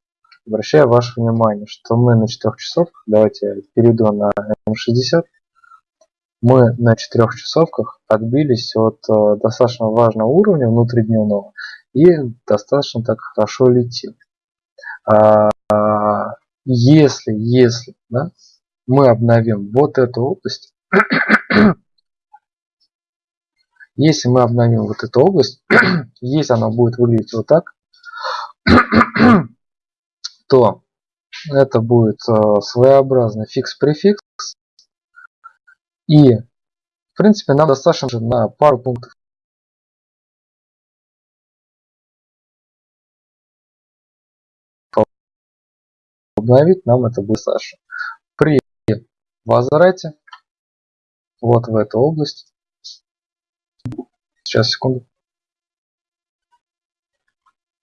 обращаю ваше внимание, что мы на 4 часов, давайте перейду на М60, мы на 4 часовках отбились от э, достаточно важного уровня внутридневного и достаточно так хорошо летим. А, если, если да, мы обновим вот эту область, если мы обновим вот эту область, если она будет выглядеть вот так, то это будет э, своеобразный фикс-префикс. И, в принципе, нам достаточно на пару пунктов обновить, нам это будет достаточно. При возврате вот в эту область, сейчас, секунду,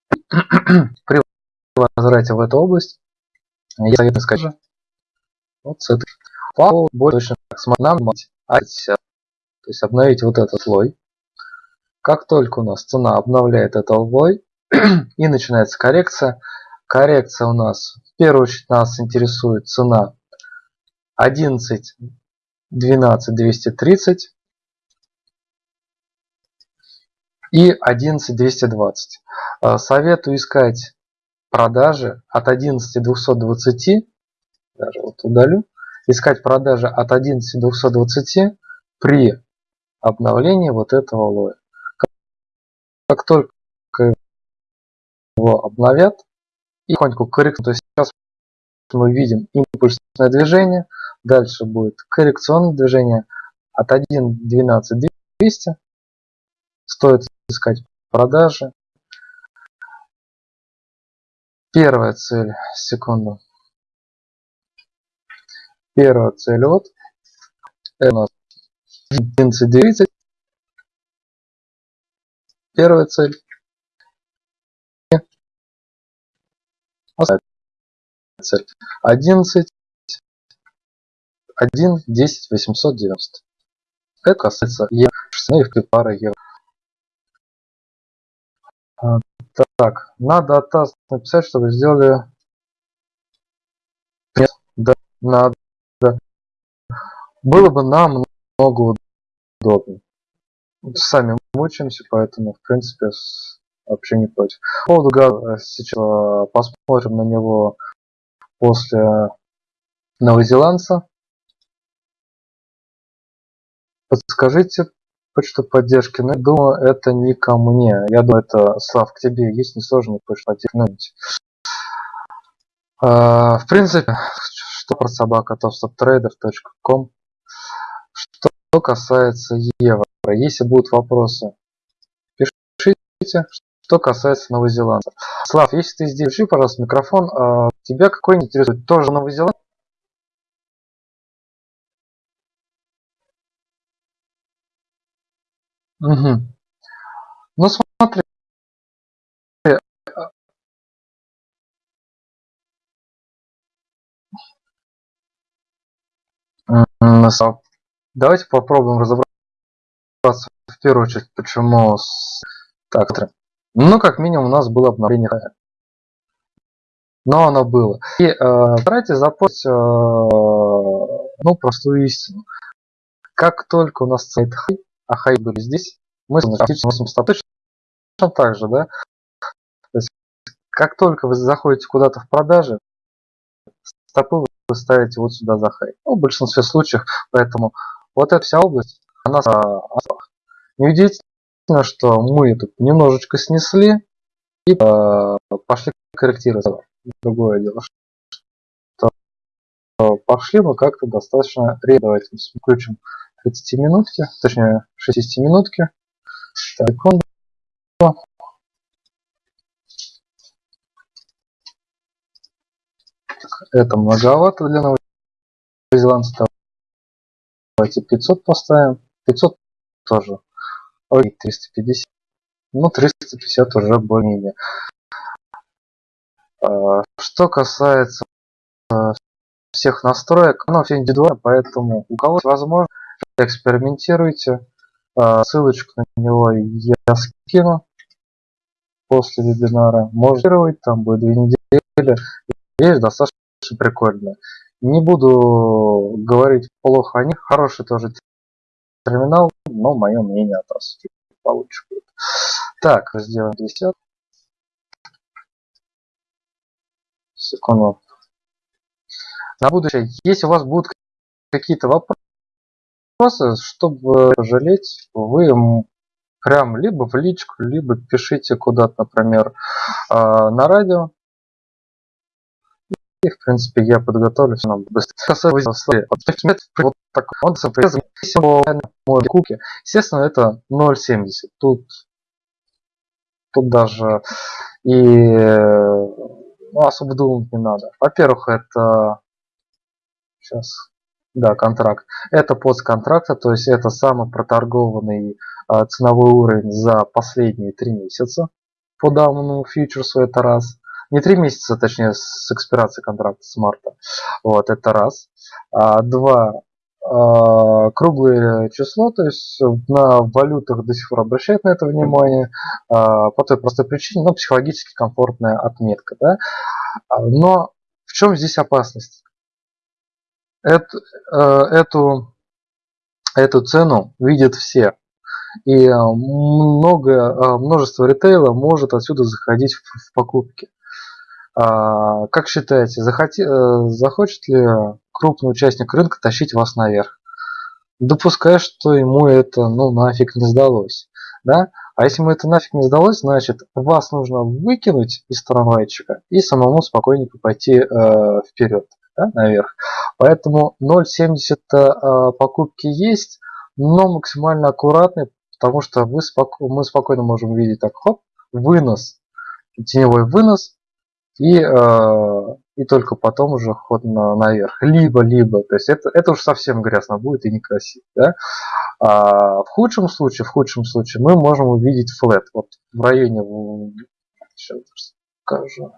при возврате в эту область, я советую сказать, вот с этой файлу больше нам то есть обновить вот этот слой. Как только у нас цена обновляет этот слой и начинается коррекция, коррекция у нас, в первую очередь нас интересует цена 11 12 230 и 11 220. Советую искать продажи от 11 220, даже вот удалю, искать продажи от 11 220 при обновлении вот этого лоя. Как только его обновят и потихоньку корректируют, то есть сейчас мы видим импульсное движение, дальше будет коррекционное движение от 1.12 200, стоит искать продажи, Первая цель, секунду. Первая цель вот. Это у нас 11.30. Первая цель. цель. 11. 1, 10, 890. Это касается евро, и пара евро. Так, надо от нас написать, чтобы сделали... Нет, да, надо. Было бы намного удобнее. Сами мучаемся, поэтому, в принципе, вообще не против. По поводу газа сейчас а, посмотрим на него после новозеландца. Подскажите, почту поддержки, но я думаю, это не ко мне. Я думаю, это, Слав, к тебе есть несложно почту поддержки. А, в принципе, что про собака topstoptrader.com Что касается евро, если будут вопросы, пишите. Что касается новозеландцев. Слав, если ты здесь, включи, пожалуйста, микрофон. А, тебя какой интересует? Тоже Новозеландия? Угу. Ну смотри. Давайте попробуем разобраться в первую очередь, почему с... так. Ну, как минимум, у нас было обновление но оно было. И э, старайтесь запомнить э, ну, простую истину. Как только у нас стоит хай, а хай были здесь, мы носим стопы точно так же, да? То есть, как только вы заходите куда-то в продажи, стопы вы ставите вот сюда за хай. Ну, в большинстве случаев, поэтому вот эта вся область, она неудивительно, что мы тут немножечко снесли и э, пошли корректировать. Другое дело, что пошли мы как-то достаточно редко. Давайте включим 30 минутки, точнее 60 минутки. Секунду. Это многовато для новозеландца. Давайте 500 поставим. 500 тоже. Ой, 350. Ну, 350 уже более-менее. А, что касается всех настроек, оно все индивидуально, поэтому у кого возможно, экспериментируйте. А, ссылочку на него я скину после вебинара. Можно там будет две недели. Вещь достаточно прикольная. Не буду говорить плохо о них. Хороший тоже терминал, но мое мнение от вас получше будет. Так, сделаем 200. Секунду. На будущее, если у вас будут какие-то вопросы, чтобы жалеть, вы прям либо в личку, либо пишите куда-то, например, а, на радио. И, в принципе, я подготовлю все нам быстро. Вот так, он куки. Естественно, это 0.70. Тут, тут даже и ну, особо думать не надо. Во-первых, это сейчас да, контракт. Это постконтракта, то есть это самый проторгованный а, ценовой уровень за последние три месяца по данному фьючерсу, это раз. Не три месяца, точнее, с экспирации контракта с марта. Вот, это раз. А, два. А, круглое число, то есть на валютах до сих пор обращают на это внимание, а, по той простой причине, ну, психологически комфортная отметка. Да? А, но в чем здесь опасность? Э, эту, эту цену видят все. И много, э, множество ритейла может отсюда заходить в, покупки. А, как считаете, захоти, э, захочет ли крупный участник рынка тащить вас наверх? Допуская, что ему это ну нафиг не сдалось. Да? А если ему это нафиг не сдалось, значит вас нужно выкинуть из трамвайчика и самому спокойненько пойти э, вперед, да, наверх. Поэтому 0.70 э, покупки есть, но максимально аккуратный, потому что вы споко мы спокойно можем увидеть так, хоп, вынос, теневой вынос, и, э, и только потом уже ход на, наверх. Либо-либо, то есть это, это уж совсем грязно будет и некрасиво. Да? А в худшем случае, в худшем случае мы можем увидеть флет. Вот в районе, сейчас скажу.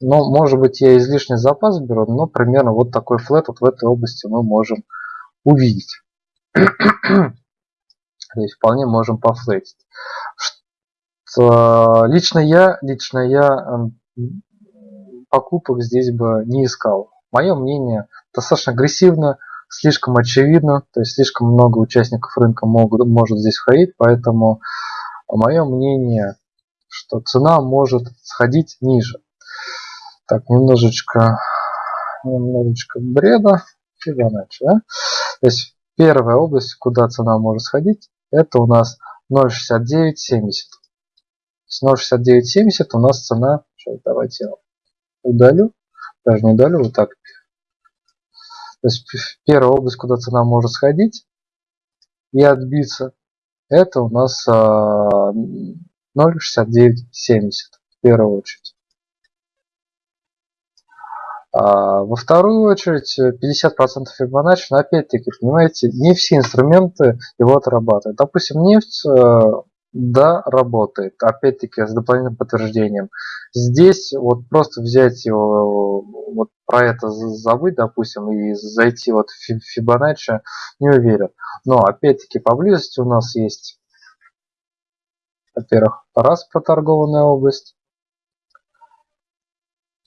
Ну, может быть, я излишний запас беру, но примерно вот такой флет вот в этой области мы можем увидеть. То есть вполне можем пофлетить. Лично я, лично я покупок здесь бы не искал. Мое мнение достаточно агрессивно, слишком очевидно, то есть слишком много участников рынка могут, может здесь входить, поэтому мое мнение, что цена может сходить ниже. Так, немножечко, немножечко бреда, Фибоначчи, да? То есть первая область, куда цена может сходить, это у нас 0.6970. С 0.6970 у нас цена, сейчас давайте я удалю, даже не удалю, вот так. То есть первая область, куда цена может сходить и отбиться, это у нас 0.6970 в первую очередь. А во вторую очередь 50% Fibonacci, но опять-таки, понимаете, не все инструменты его отрабатывают. Допустим, нефть да, работает. Опять-таки с дополнительным подтверждением. Здесь вот просто взять его, вот про это забыть, допустим, и зайти вот в Fibonacci, не уверен. Но опять-таки поблизости у нас есть, во-первых, раз проторгованная область.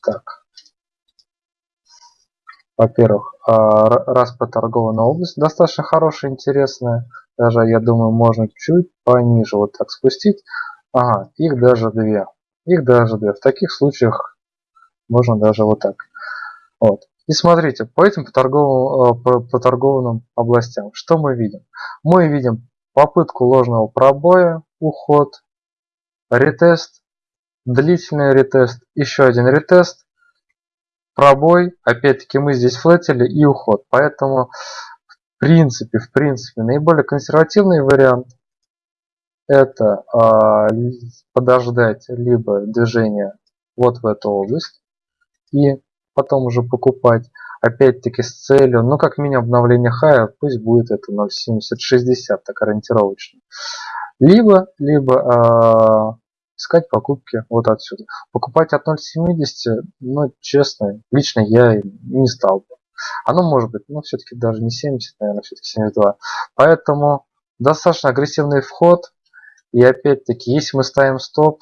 Так. Во-первых, а, раз проторгованная область достаточно хорошая, интересная. Даже, я думаю, можно чуть пониже вот так спустить. Ага, их даже две. Их даже две. В таких случаях можно даже вот так. Вот. И смотрите, по этим э, по, по торгованным областям, что мы видим? Мы видим попытку ложного пробоя, уход, ретест, длительный ретест, еще один ретест, пробой, опять-таки мы здесь флетили и уход. Поэтому принципе, в принципе, наиболее консервативный вариант это э, подождать либо движение вот в эту область и потом уже покупать опять-таки с целью, ну как минимум обновление хая, пусть будет это 0.7060 так ориентировочно. Либо, либо э, искать покупки вот отсюда. Покупать от 0.70, ну, честно, лично я не стал бы. Оно может быть, но все-таки даже не 70, наверное, все-таки 72. Поэтому достаточно агрессивный вход. И опять-таки, если мы ставим стоп,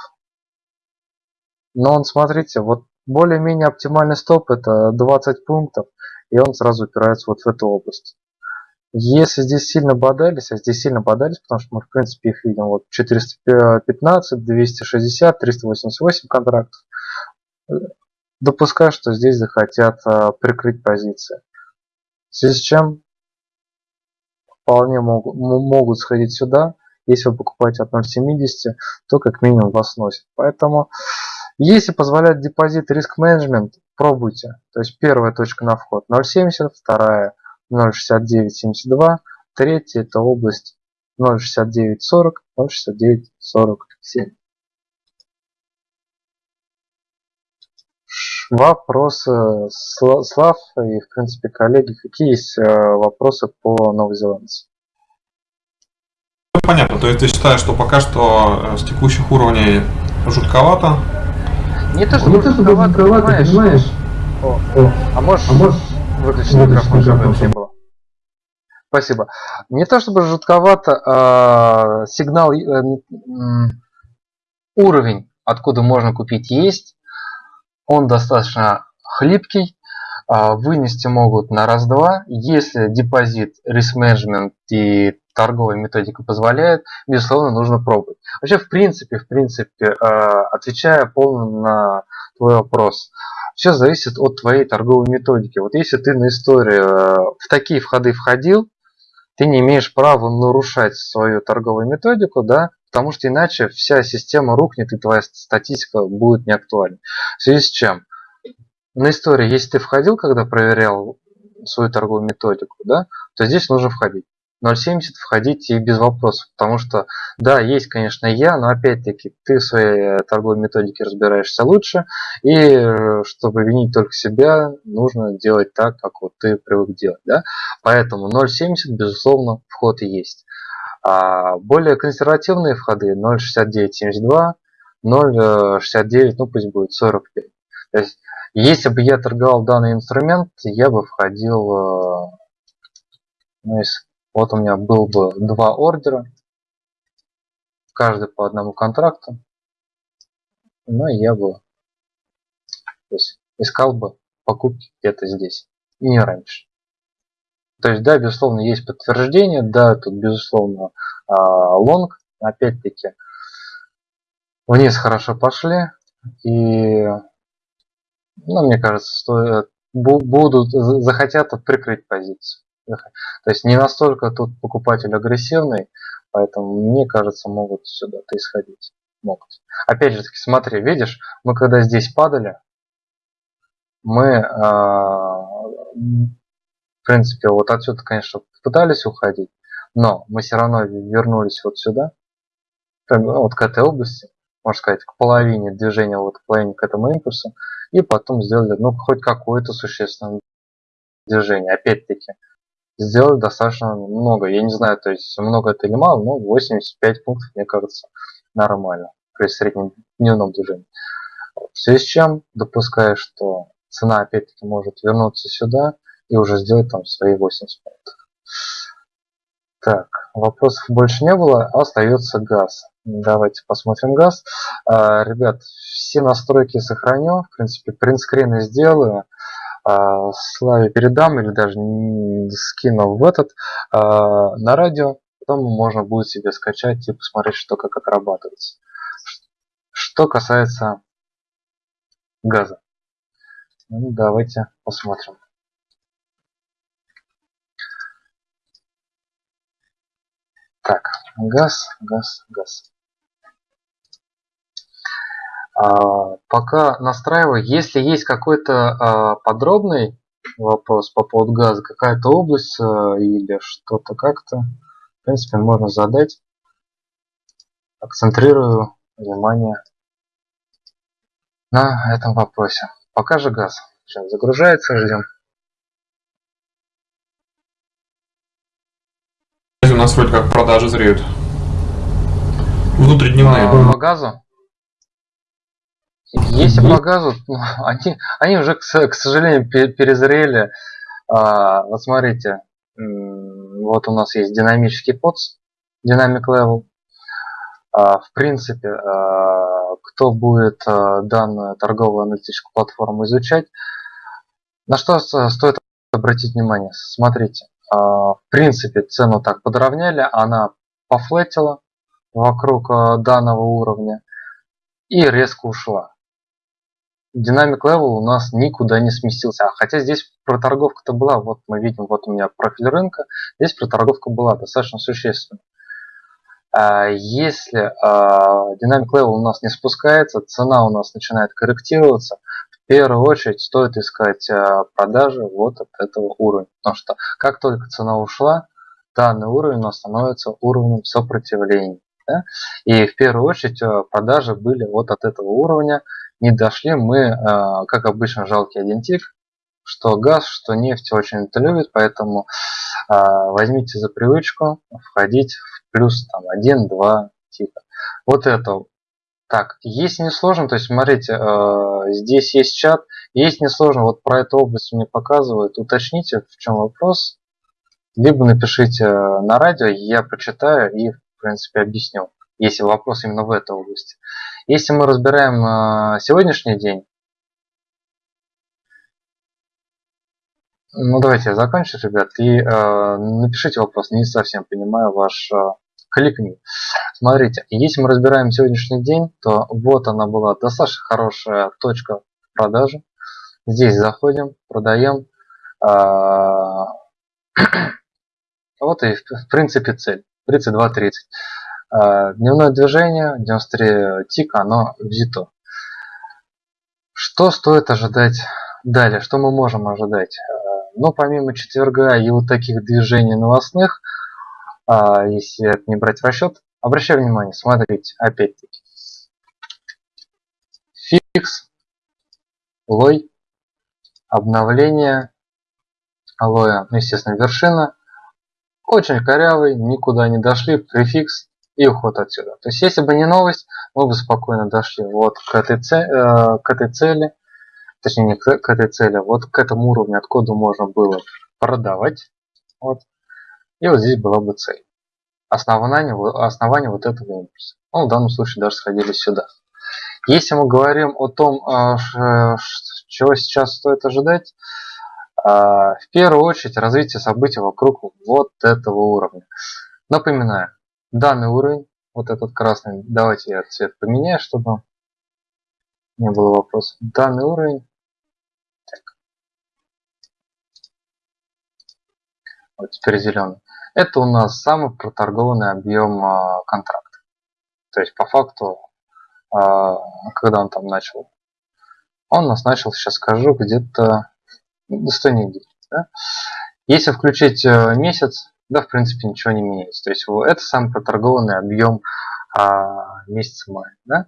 но он, смотрите, вот более-менее оптимальный стоп это 20 пунктов, и он сразу упирается вот в эту область. Если здесь сильно бодались, а здесь сильно бодались, потому что мы в принципе их видим, вот 415, 260, 388 контрактов, допускаю, что здесь захотят а, прикрыть позиции. В связи с чем вполне могут, могут сходить сюда. Если вы покупаете от 0.70, то как минимум вас сносит. Поэтому, если позволяет депозит риск менеджмент, пробуйте. То есть первая точка на вход 0.70, вторая 0.6972, третья это область 0.6940, 0.6947. Вопросы, Слав и, в принципе, коллеги, какие есть э, вопросы по новозеландцу? Ну, понятно, то есть ты считаешь, что пока что э, с текущих уровней жутковато? Не то, чтобы, не то, чтобы жутковато, понимаешь? понимаешь? О, о, а можешь, а можешь выключить микрофон, чтобы не было? Спасибо. Не то чтобы жутковато, а сигнал, э, уровень, откуда можно купить, есть он достаточно хлипкий, а, вынести могут на раз-два. Если депозит, риск менеджмент и торговая методика позволяет, безусловно, нужно пробовать. Вообще, в принципе, в принципе, а, отвечая полно на твой вопрос, все зависит от твоей торговой методики. Вот если ты на истории а, в такие входы входил, ты не имеешь права нарушать свою торговую методику, да, потому что иначе вся система рухнет и твоя статистика будет неактуальна. В связи с чем? На истории, если ты входил, когда проверял свою торговую методику, да, то здесь нужно входить. 0.70 входить и без вопросов, потому что, да, есть, конечно, я, но опять-таки ты в своей торговой методике разбираешься лучше, и э, чтобы винить только себя, нужно делать так, как вот ты привык делать, да. Поэтому 0.70, безусловно, вход есть. А более консервативные входы 0.6972, 0.69, ну пусть будет 45. То есть, если бы я торговал данный инструмент, я бы входил, э, ну, если, вот у меня был бы два ордера, каждый по одному контракту, ну я бы то есть, искал бы покупки где-то здесь, не раньше. То есть, да, безусловно, есть подтверждение, да, тут, безусловно, а, лонг, опять-таки, вниз хорошо пошли, и, ну, мне кажется, стоит, будут, захотят прикрыть позицию. То есть, не настолько тут покупатель агрессивный, поэтому, мне кажется, могут сюда-то исходить. Могут. Опять же таки, смотри, видишь, мы когда здесь падали, мы а, в принципе, вот отсюда, конечно, пытались уходить, но мы все равно вернулись вот сюда, вот к этой области, можно сказать, к половине движения, вот к половине к этому импульсу, и потом сделали, ну, хоть какое-то существенное движение. Опять-таки, сделали достаточно много. Я не знаю, то есть много это или мало, но 85 пунктов, мне кажется, нормально при среднем дневном движении. В связи с чем допускаю, что цена опять-таки может вернуться сюда, и уже сделать там свои 80 пунктов. Так, вопросов больше не было, остается газ. Давайте посмотрим газ. А, ребят, все настройки сохраню, в принципе, принтскрины сделаю. А, Славе передам или даже скину в этот а, на радио. Потом можно будет себе скачать и посмотреть, что как отрабатывается. Что касается газа. Ну, давайте посмотрим. Так, газ, газ, газ. А, пока настраиваю, если есть какой-то а, подробный вопрос по поводу газа, какая-то область а, или что-то как-то, в принципе, можно задать. Акцентрирую внимание на этом вопросе. Пока же газ. Сейчас загружается, ждем. у нас вроде как продажи зреют. Внутридневные. По, по газу? Если по газу, они, они уже, к, к сожалению, перезрели. А, вот смотрите, вот у нас есть динамический подс, Dynamic Level. А, в принципе, а, кто будет а, данную торговую аналитическую платформу изучать, на что стоит обратить внимание? Смотрите, в принципе, цену так подровняли, она пофлетила вокруг данного уровня и резко ушла. Dynamic Level у нас никуда не сместился. Хотя здесь проторговка-то была, вот мы видим, вот у меня профиль рынка, здесь проторговка была достаточно существенная. А если а, Dynamic Level у нас не спускается, цена у нас начинает корректироваться, в первую очередь стоит искать а, продажи вот от этого уровня. Потому что как только цена ушла, данный уровень у нас становится уровнем сопротивления. И в первую очередь продажи были вот от этого уровня. Не дошли мы, как обычно, жалкий один тик, что газ, что нефть очень это любит, поэтому возьмите за привычку входить в плюс там 1, 2 типа. Вот это. Так, если не сложно, то есть смотрите, э, здесь есть чат, если не сложно, вот про эту область мне показывают, уточните, в чем вопрос, либо напишите на радио, я почитаю и, в принципе, объясню, если вопрос именно в этой области. Если мы разбираем э, сегодняшний день, Ну давайте я закончу, ребят, и э, напишите вопрос, не совсем понимаю ваш э, кликни. Смотрите, если мы разбираем сегодняшний день, то вот она была достаточно хорошая точка продажи. Здесь заходим, продаем. Э, вот и в принципе цель, 32.30. Э, дневное движение, 93 тик, оно взято. Что стоит ожидать далее? Что мы можем ожидать? Но помимо четверга и вот таких движений новостных, а, если это не брать в расчет, обращаю внимание, смотрите, опять-таки. Фикс, лой, обновление, алоэ, ну, естественно, вершина. Очень корявый, никуда не дошли, префикс и уход отсюда. То есть, если бы не новость, мы бы спокойно дошли вот к этой, э, к этой цели точнее не к, к этой цели, вот к этому уровню, откуда можно было продавать. Вот. И вот здесь была бы цель. Основание, основание вот этого импульса. Ну, в данном случае даже сходили сюда. Если мы говорим о том, а, чего сейчас стоит ожидать, а, в первую очередь развитие событий вокруг вот этого уровня. Напоминаю, данный уровень, вот этот красный, давайте я цвет поменяю, чтобы не было вопросов. Данный уровень вот теперь зеленый, это у нас самый проторгованный объем а, контракта. То есть по факту, а, когда он там начал, он у нас начал, сейчас скажу, где-то до 100 недель. Да? Если включить э, месяц, да, в принципе, ничего не меняется. То есть это самый проторгованный объем а, месяца мая. Да?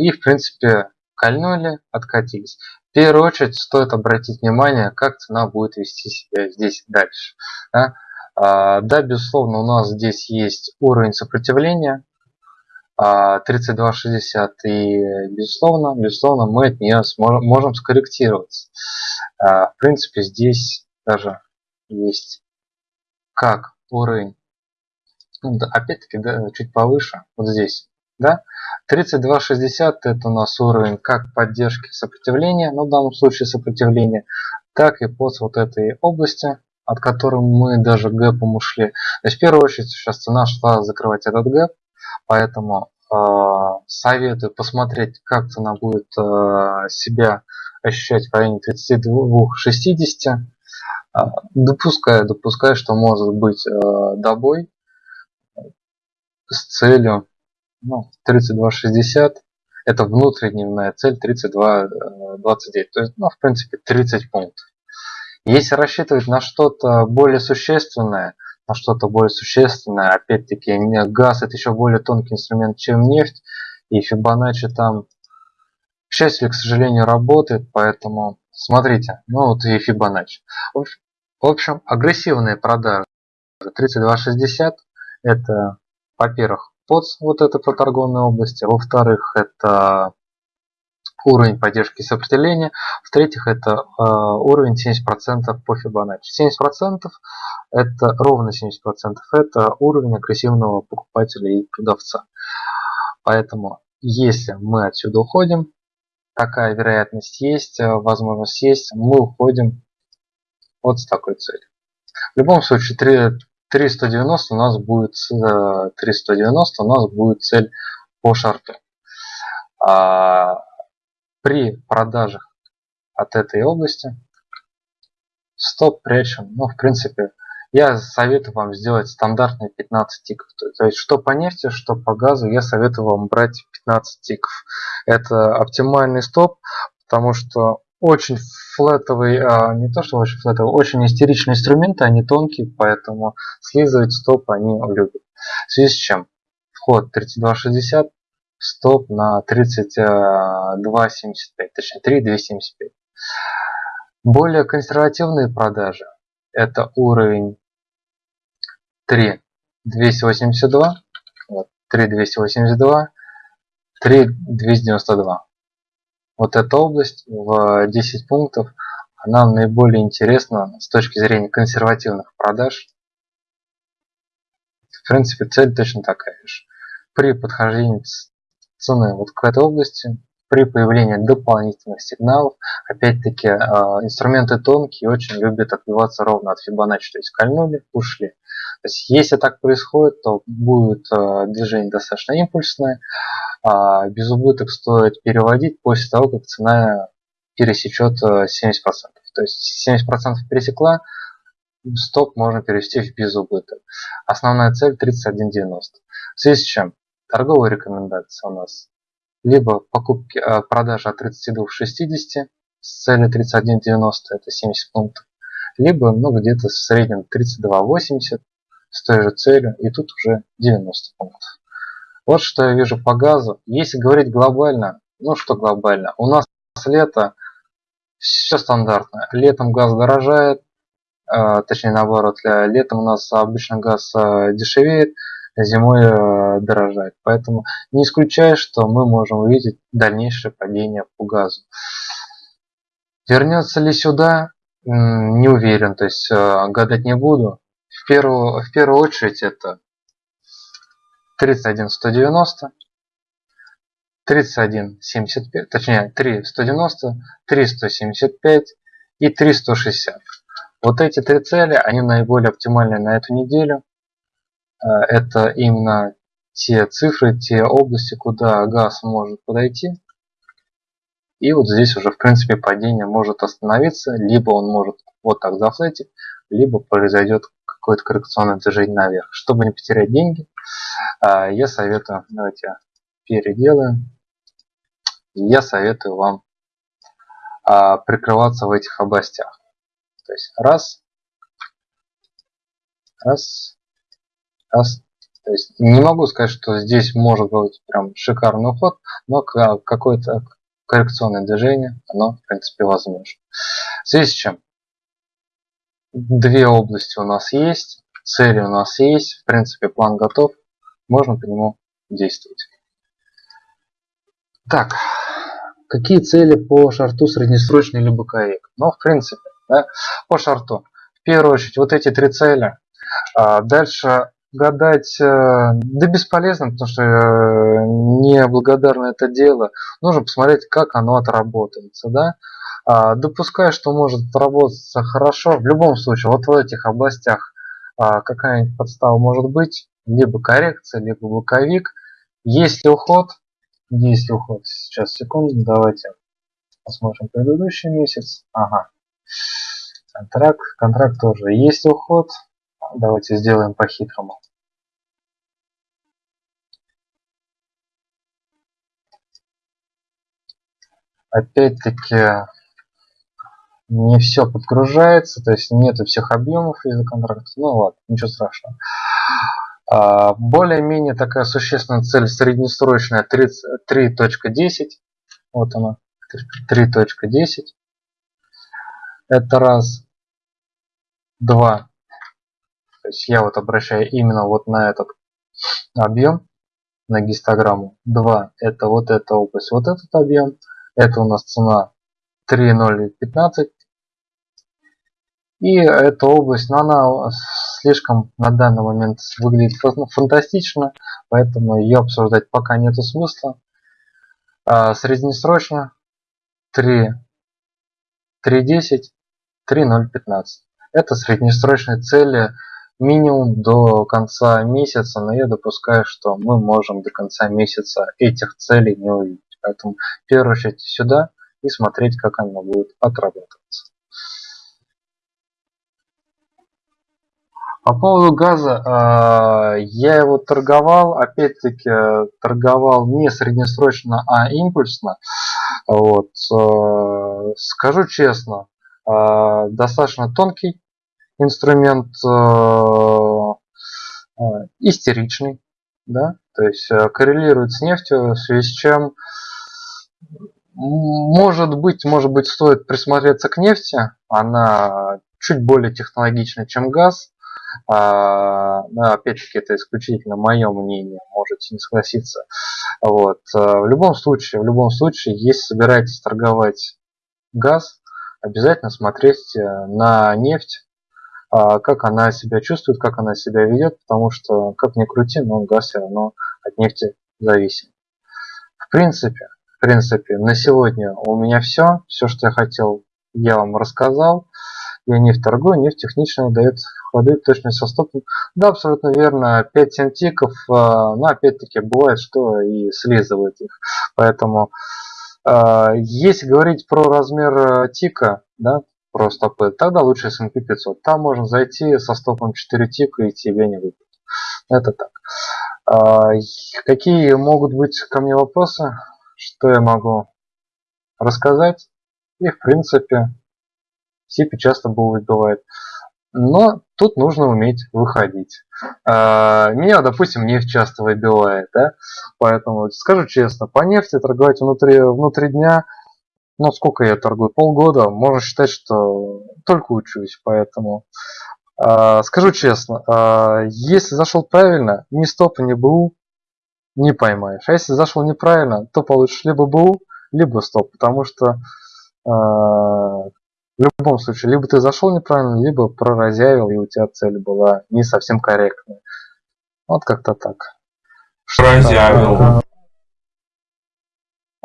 И, в принципе, кольнули, откатились первую очередь стоит обратить внимание, как цена будет вести себя здесь дальше. Да, а, да безусловно, у нас здесь есть уровень сопротивления 32.60 и безусловно, безусловно мы от нее сможем, можем скорректироваться. А, в принципе, здесь даже есть как уровень, да, опять-таки да, чуть повыше, вот здесь, да, 3260 это у нас уровень как поддержки сопротивления, но ну, в данном случае сопротивления, так и под вот этой области, от которой мы даже гэпом ушли. То есть в первую очередь сейчас цена шла закрывать этот гэп, поэтому э, советую посмотреть, как цена будет э, себя ощущать в районе 32-60. Допускаю, допускаю, что может быть э, добой с целью ну, 32,60 это внутридневная цель 32,29. То есть, ну, в принципе, 30 пунктов. Если рассчитывать на что-то более существенное, на что-то более существенное, опять-таки, газ это еще более тонкий инструмент, чем нефть, и Фибоначчи там, к счастью, к сожалению, работает, поэтому смотрите, ну вот и Фибоначчи. В общем, агрессивные продажи 32,60 это, во-первых, под вот это по торговной области. Во-вторых, это уровень поддержки сопротивления. В-третьих, это э, уровень 70% по Fibonacci. 70% это ровно 70% это уровень агрессивного покупателя и продавца. Поэтому, если мы отсюда уходим, такая вероятность есть, э, возможность есть, мы уходим вот с такой целью. В любом случае, 3, 390 у нас будет 390 э, у нас будет цель по шарту. А, при продажах от этой области стоп прячем. Ну, в принципе, я советую вам сделать стандартные 15 тиков. То есть, что по нефти, что по газу, я советую вам брать 15 тиков. Это оптимальный стоп, потому что очень флетовый, а, не то что очень флетовый, очень истеричные инструменты, они тонкие, поэтому слизывать стоп они любят. В связи с чем? Вход 32.60, стоп на 32.75, точнее 3.275. Более консервативные продажи это уровень 3.282, вот, 3.282, 3.292. Вот эта область в 10 пунктов, она наиболее интересна с точки зрения консервативных продаж. В принципе, цель точно такая же. При подхождении цены вот к этой области при появлении дополнительных сигналов. Опять-таки, а, инструменты тонкие очень любят отбиваться ровно от Fibonacci, то есть кольнули, ушли. То есть, если так происходит, то будет а, движение достаточно импульсное, а без убыток стоит переводить после того, как цена пересечет 70%. То есть 70% пересекла, стоп можно перевести в без убыток. Основная цель 31.90. В связи с чем торговая рекомендация у нас либо покупки, э, продажа от 32 к 60 с целью 31,90 это 70 пунктов, либо ну, где-то в среднем 32,80 с той же целью, и тут уже 90 пунктов. Вот что я вижу по газу. Если говорить глобально, ну что глобально, у нас лето, все стандартно. Летом газ дорожает, э, точнее наоборот, летом у нас обычно газ э, дешевеет, зимой э, дорожать. Поэтому не исключаю, что мы можем увидеть дальнейшее падение по газу. Вернется ли сюда, не уверен, то есть э, гадать не буду. В первую, в первую очередь это 31190, 3175, точнее 3190, 3175 и 360. Вот эти три цели, они наиболее оптимальны на эту неделю. Э, это именно те цифры, те области, куда газ может подойти. И вот здесь уже в принципе падение может остановиться, либо он может вот так зафлетить, либо произойдет какое-то коррекционное движение наверх. Чтобы не потерять деньги, э, я советую, давайте переделаем, я советую вам э, прикрываться в этих областях. То есть раз, раз, раз. То есть не могу сказать, что здесь может быть прям шикарный уход, но какое-то коррекционное движение, оно в принципе возможно. В связи с чем? Две области у нас есть, цели у нас есть, в принципе план готов, можно по нему действовать. Так, какие цели по шарту среднесрочный либо боковик? Ну, в принципе, да, по шарту. В первую очередь, вот эти три цели. А дальше гадать, э, да бесполезно, потому что э, неблагодарно это дело. Нужно посмотреть, как оно отработается. Да? А, допускаю, что может отработаться хорошо. В любом случае, вот в этих областях а, какая-нибудь подстава может быть, либо коррекция, либо боковик. Есть ли уход? Есть ли уход? Сейчас, секунду, давайте посмотрим предыдущий месяц. Ага. Контракт, контракт тоже. Есть уход? Давайте сделаем по-хитрому. Опять-таки не все подгружается, то есть нету всех объемов из-за контракта. Ну ладно, ничего страшного. А, более-менее такая существенная цель среднесрочная 3.10. Вот она, 3.10. Это раз. Два. То есть я вот обращаю именно вот на этот объем, на гистограмму. 2 это вот эта область, вот этот объем. Это у нас цена 3.015. И эта область, но она слишком на данный момент выглядит фантастично, поэтому ее обсуждать пока нету смысла. А, среднесрочно 3, 3.10, 3.015. Это среднесрочные цели минимум до конца месяца, но я допускаю, что мы можем до конца месяца этих целей не увидеть. Поэтому в первую очередь сюда и смотреть, как она будет отрабатываться. По поводу газа, э, я его торговал, опять-таки торговал не среднесрочно, а импульсно. Вот. Э, скажу честно, э, достаточно тонкий инструмент, истеричный, да, то есть коррелирует с нефтью, в связи с чем может быть, может быть, стоит присмотреться к нефти. Она чуть более технологична, чем газ. А, опять-таки, это исключительно мое мнение, можете не согласиться. Вот. А, в любом случае, в любом случае, если собираетесь торговать газ, обязательно смотреть э, на нефть, а, как она себя чувствует, как она себя ведет, потому что, как ни крути, но газ все равно от нефти зависим. В принципе, в принципе, на сегодня у меня все. Все, что я хотел, я вам рассказал. Я нефть торгую, нефть технично дает ходы точность со стопом. Да, абсолютно верно. 5-7 тиков, а, но опять-таки бывает, что и слизывает их. Поэтому, а, если говорить про размер тика, да, про стопы, тогда лучше S&P 500. Там можно зайти со стопом 4 тика и тебе не выпадет. Это так. А, какие могут быть ко мне вопросы? Что я могу рассказать? И в принципе, сипи часто бывает. Но тут нужно уметь выходить. А, меня, допустим, нефть часто выбивает, да? Поэтому скажу честно, по нефти торговать внутри, внутри дня, ну сколько я торгую, полгода, можно считать, что только учусь, поэтому а, скажу честно, а, если зашел правильно, ни стопа, ни БУ не поймаешь. А если зашел неправильно, то получишь либо БУ, либо стоп, потому что в любом случае, либо ты зашел неправильно, либо проразявил, и у тебя цель была не совсем корректная. Вот как-то так. Проразявил.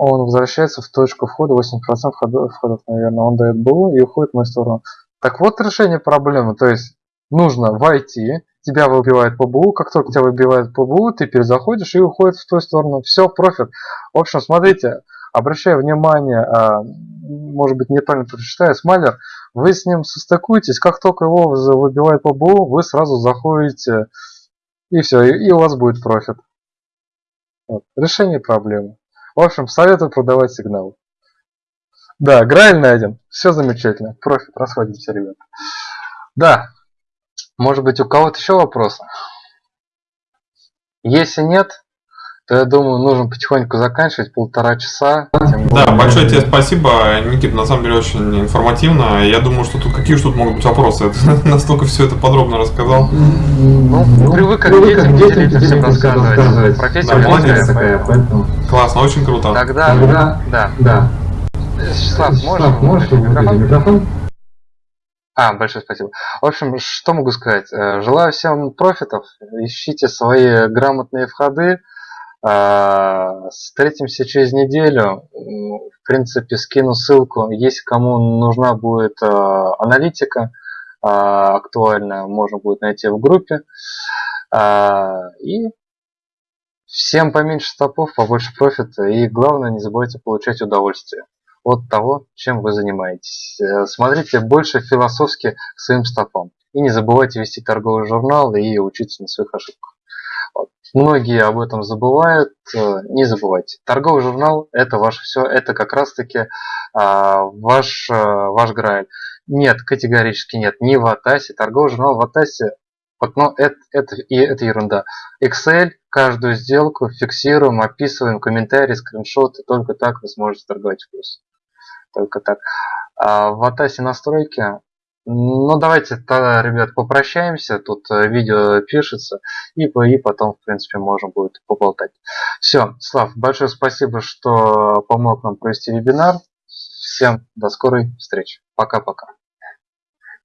Он возвращается в точку входа, 8% входов, входов, наверное, он дает БУ и уходит в мою сторону. Так вот решение проблемы, то есть нужно войти, тебя выбивает по БУ, как только тебя выбивает по БУ, ты перезаходишь и уходит в ту сторону. Все, профит. В общем, смотрите, обращаю внимание, а, может быть неправильно прочитаю, смайлер, вы с ним состыкуетесь, как только его выбивает по БУ, вы сразу заходите и все, и, у вас будет профит. Вот. Решение проблемы. В общем, советую продавать сигнал. Да, Грааль найден. Все замечательно. Профит, расходимся, ребята. Да. Может быть, у кого-то еще вопросы? Если нет, то я думаю, нужно потихоньку заканчивать, полтора часа. Да, большое тебе спасибо, Никита, на самом деле очень информативно. Я думаю, что тут какие же тут могут быть вопросы? Ты настолько все это подробно рассказал. Ну, привык как детям, детям всем рассказывать. Профессия да, молодец такая, поэтому. Классно, очень круто. Тогда, да, да. да. Вячеслав, можешь, можешь микрофон? микрофон? А, большое спасибо. В общем, что могу сказать? Э, желаю всем профитов, ищите свои грамотные входы, встретимся через неделю. В принципе, скину ссылку. Если кому нужна будет а, аналитика а, актуальная, можно будет найти в группе. И всем поменьше стопов, побольше профита. И главное, не забывайте получать удовольствие от того, чем вы занимаетесь. Э, смотрите больше философски своим стопам. И не забывайте вести торговый журнал и учиться на своих ошибках. Многие об этом забывают. Э, не забывайте. Торговый журнал – это ваше все. Это как раз-таки а, ваш, а, ваш грааль. Нет, категорически нет. Не в Атасе. Торговый журнал в Атасе вот, но это, это, и это ерунда. Excel, каждую сделку фиксируем, описываем, комментарии, скриншоты. Только так вы сможете торговать в плюс. Только так. А в Атасе настройки Ну, давайте тогда, ребят, попрощаемся. Тут э, видео пишется, и, и потом, в принципе, можно будет поболтать. Все, Слав, большое спасибо, что помог нам провести вебинар. Всем до скорой встречи. Пока-пока.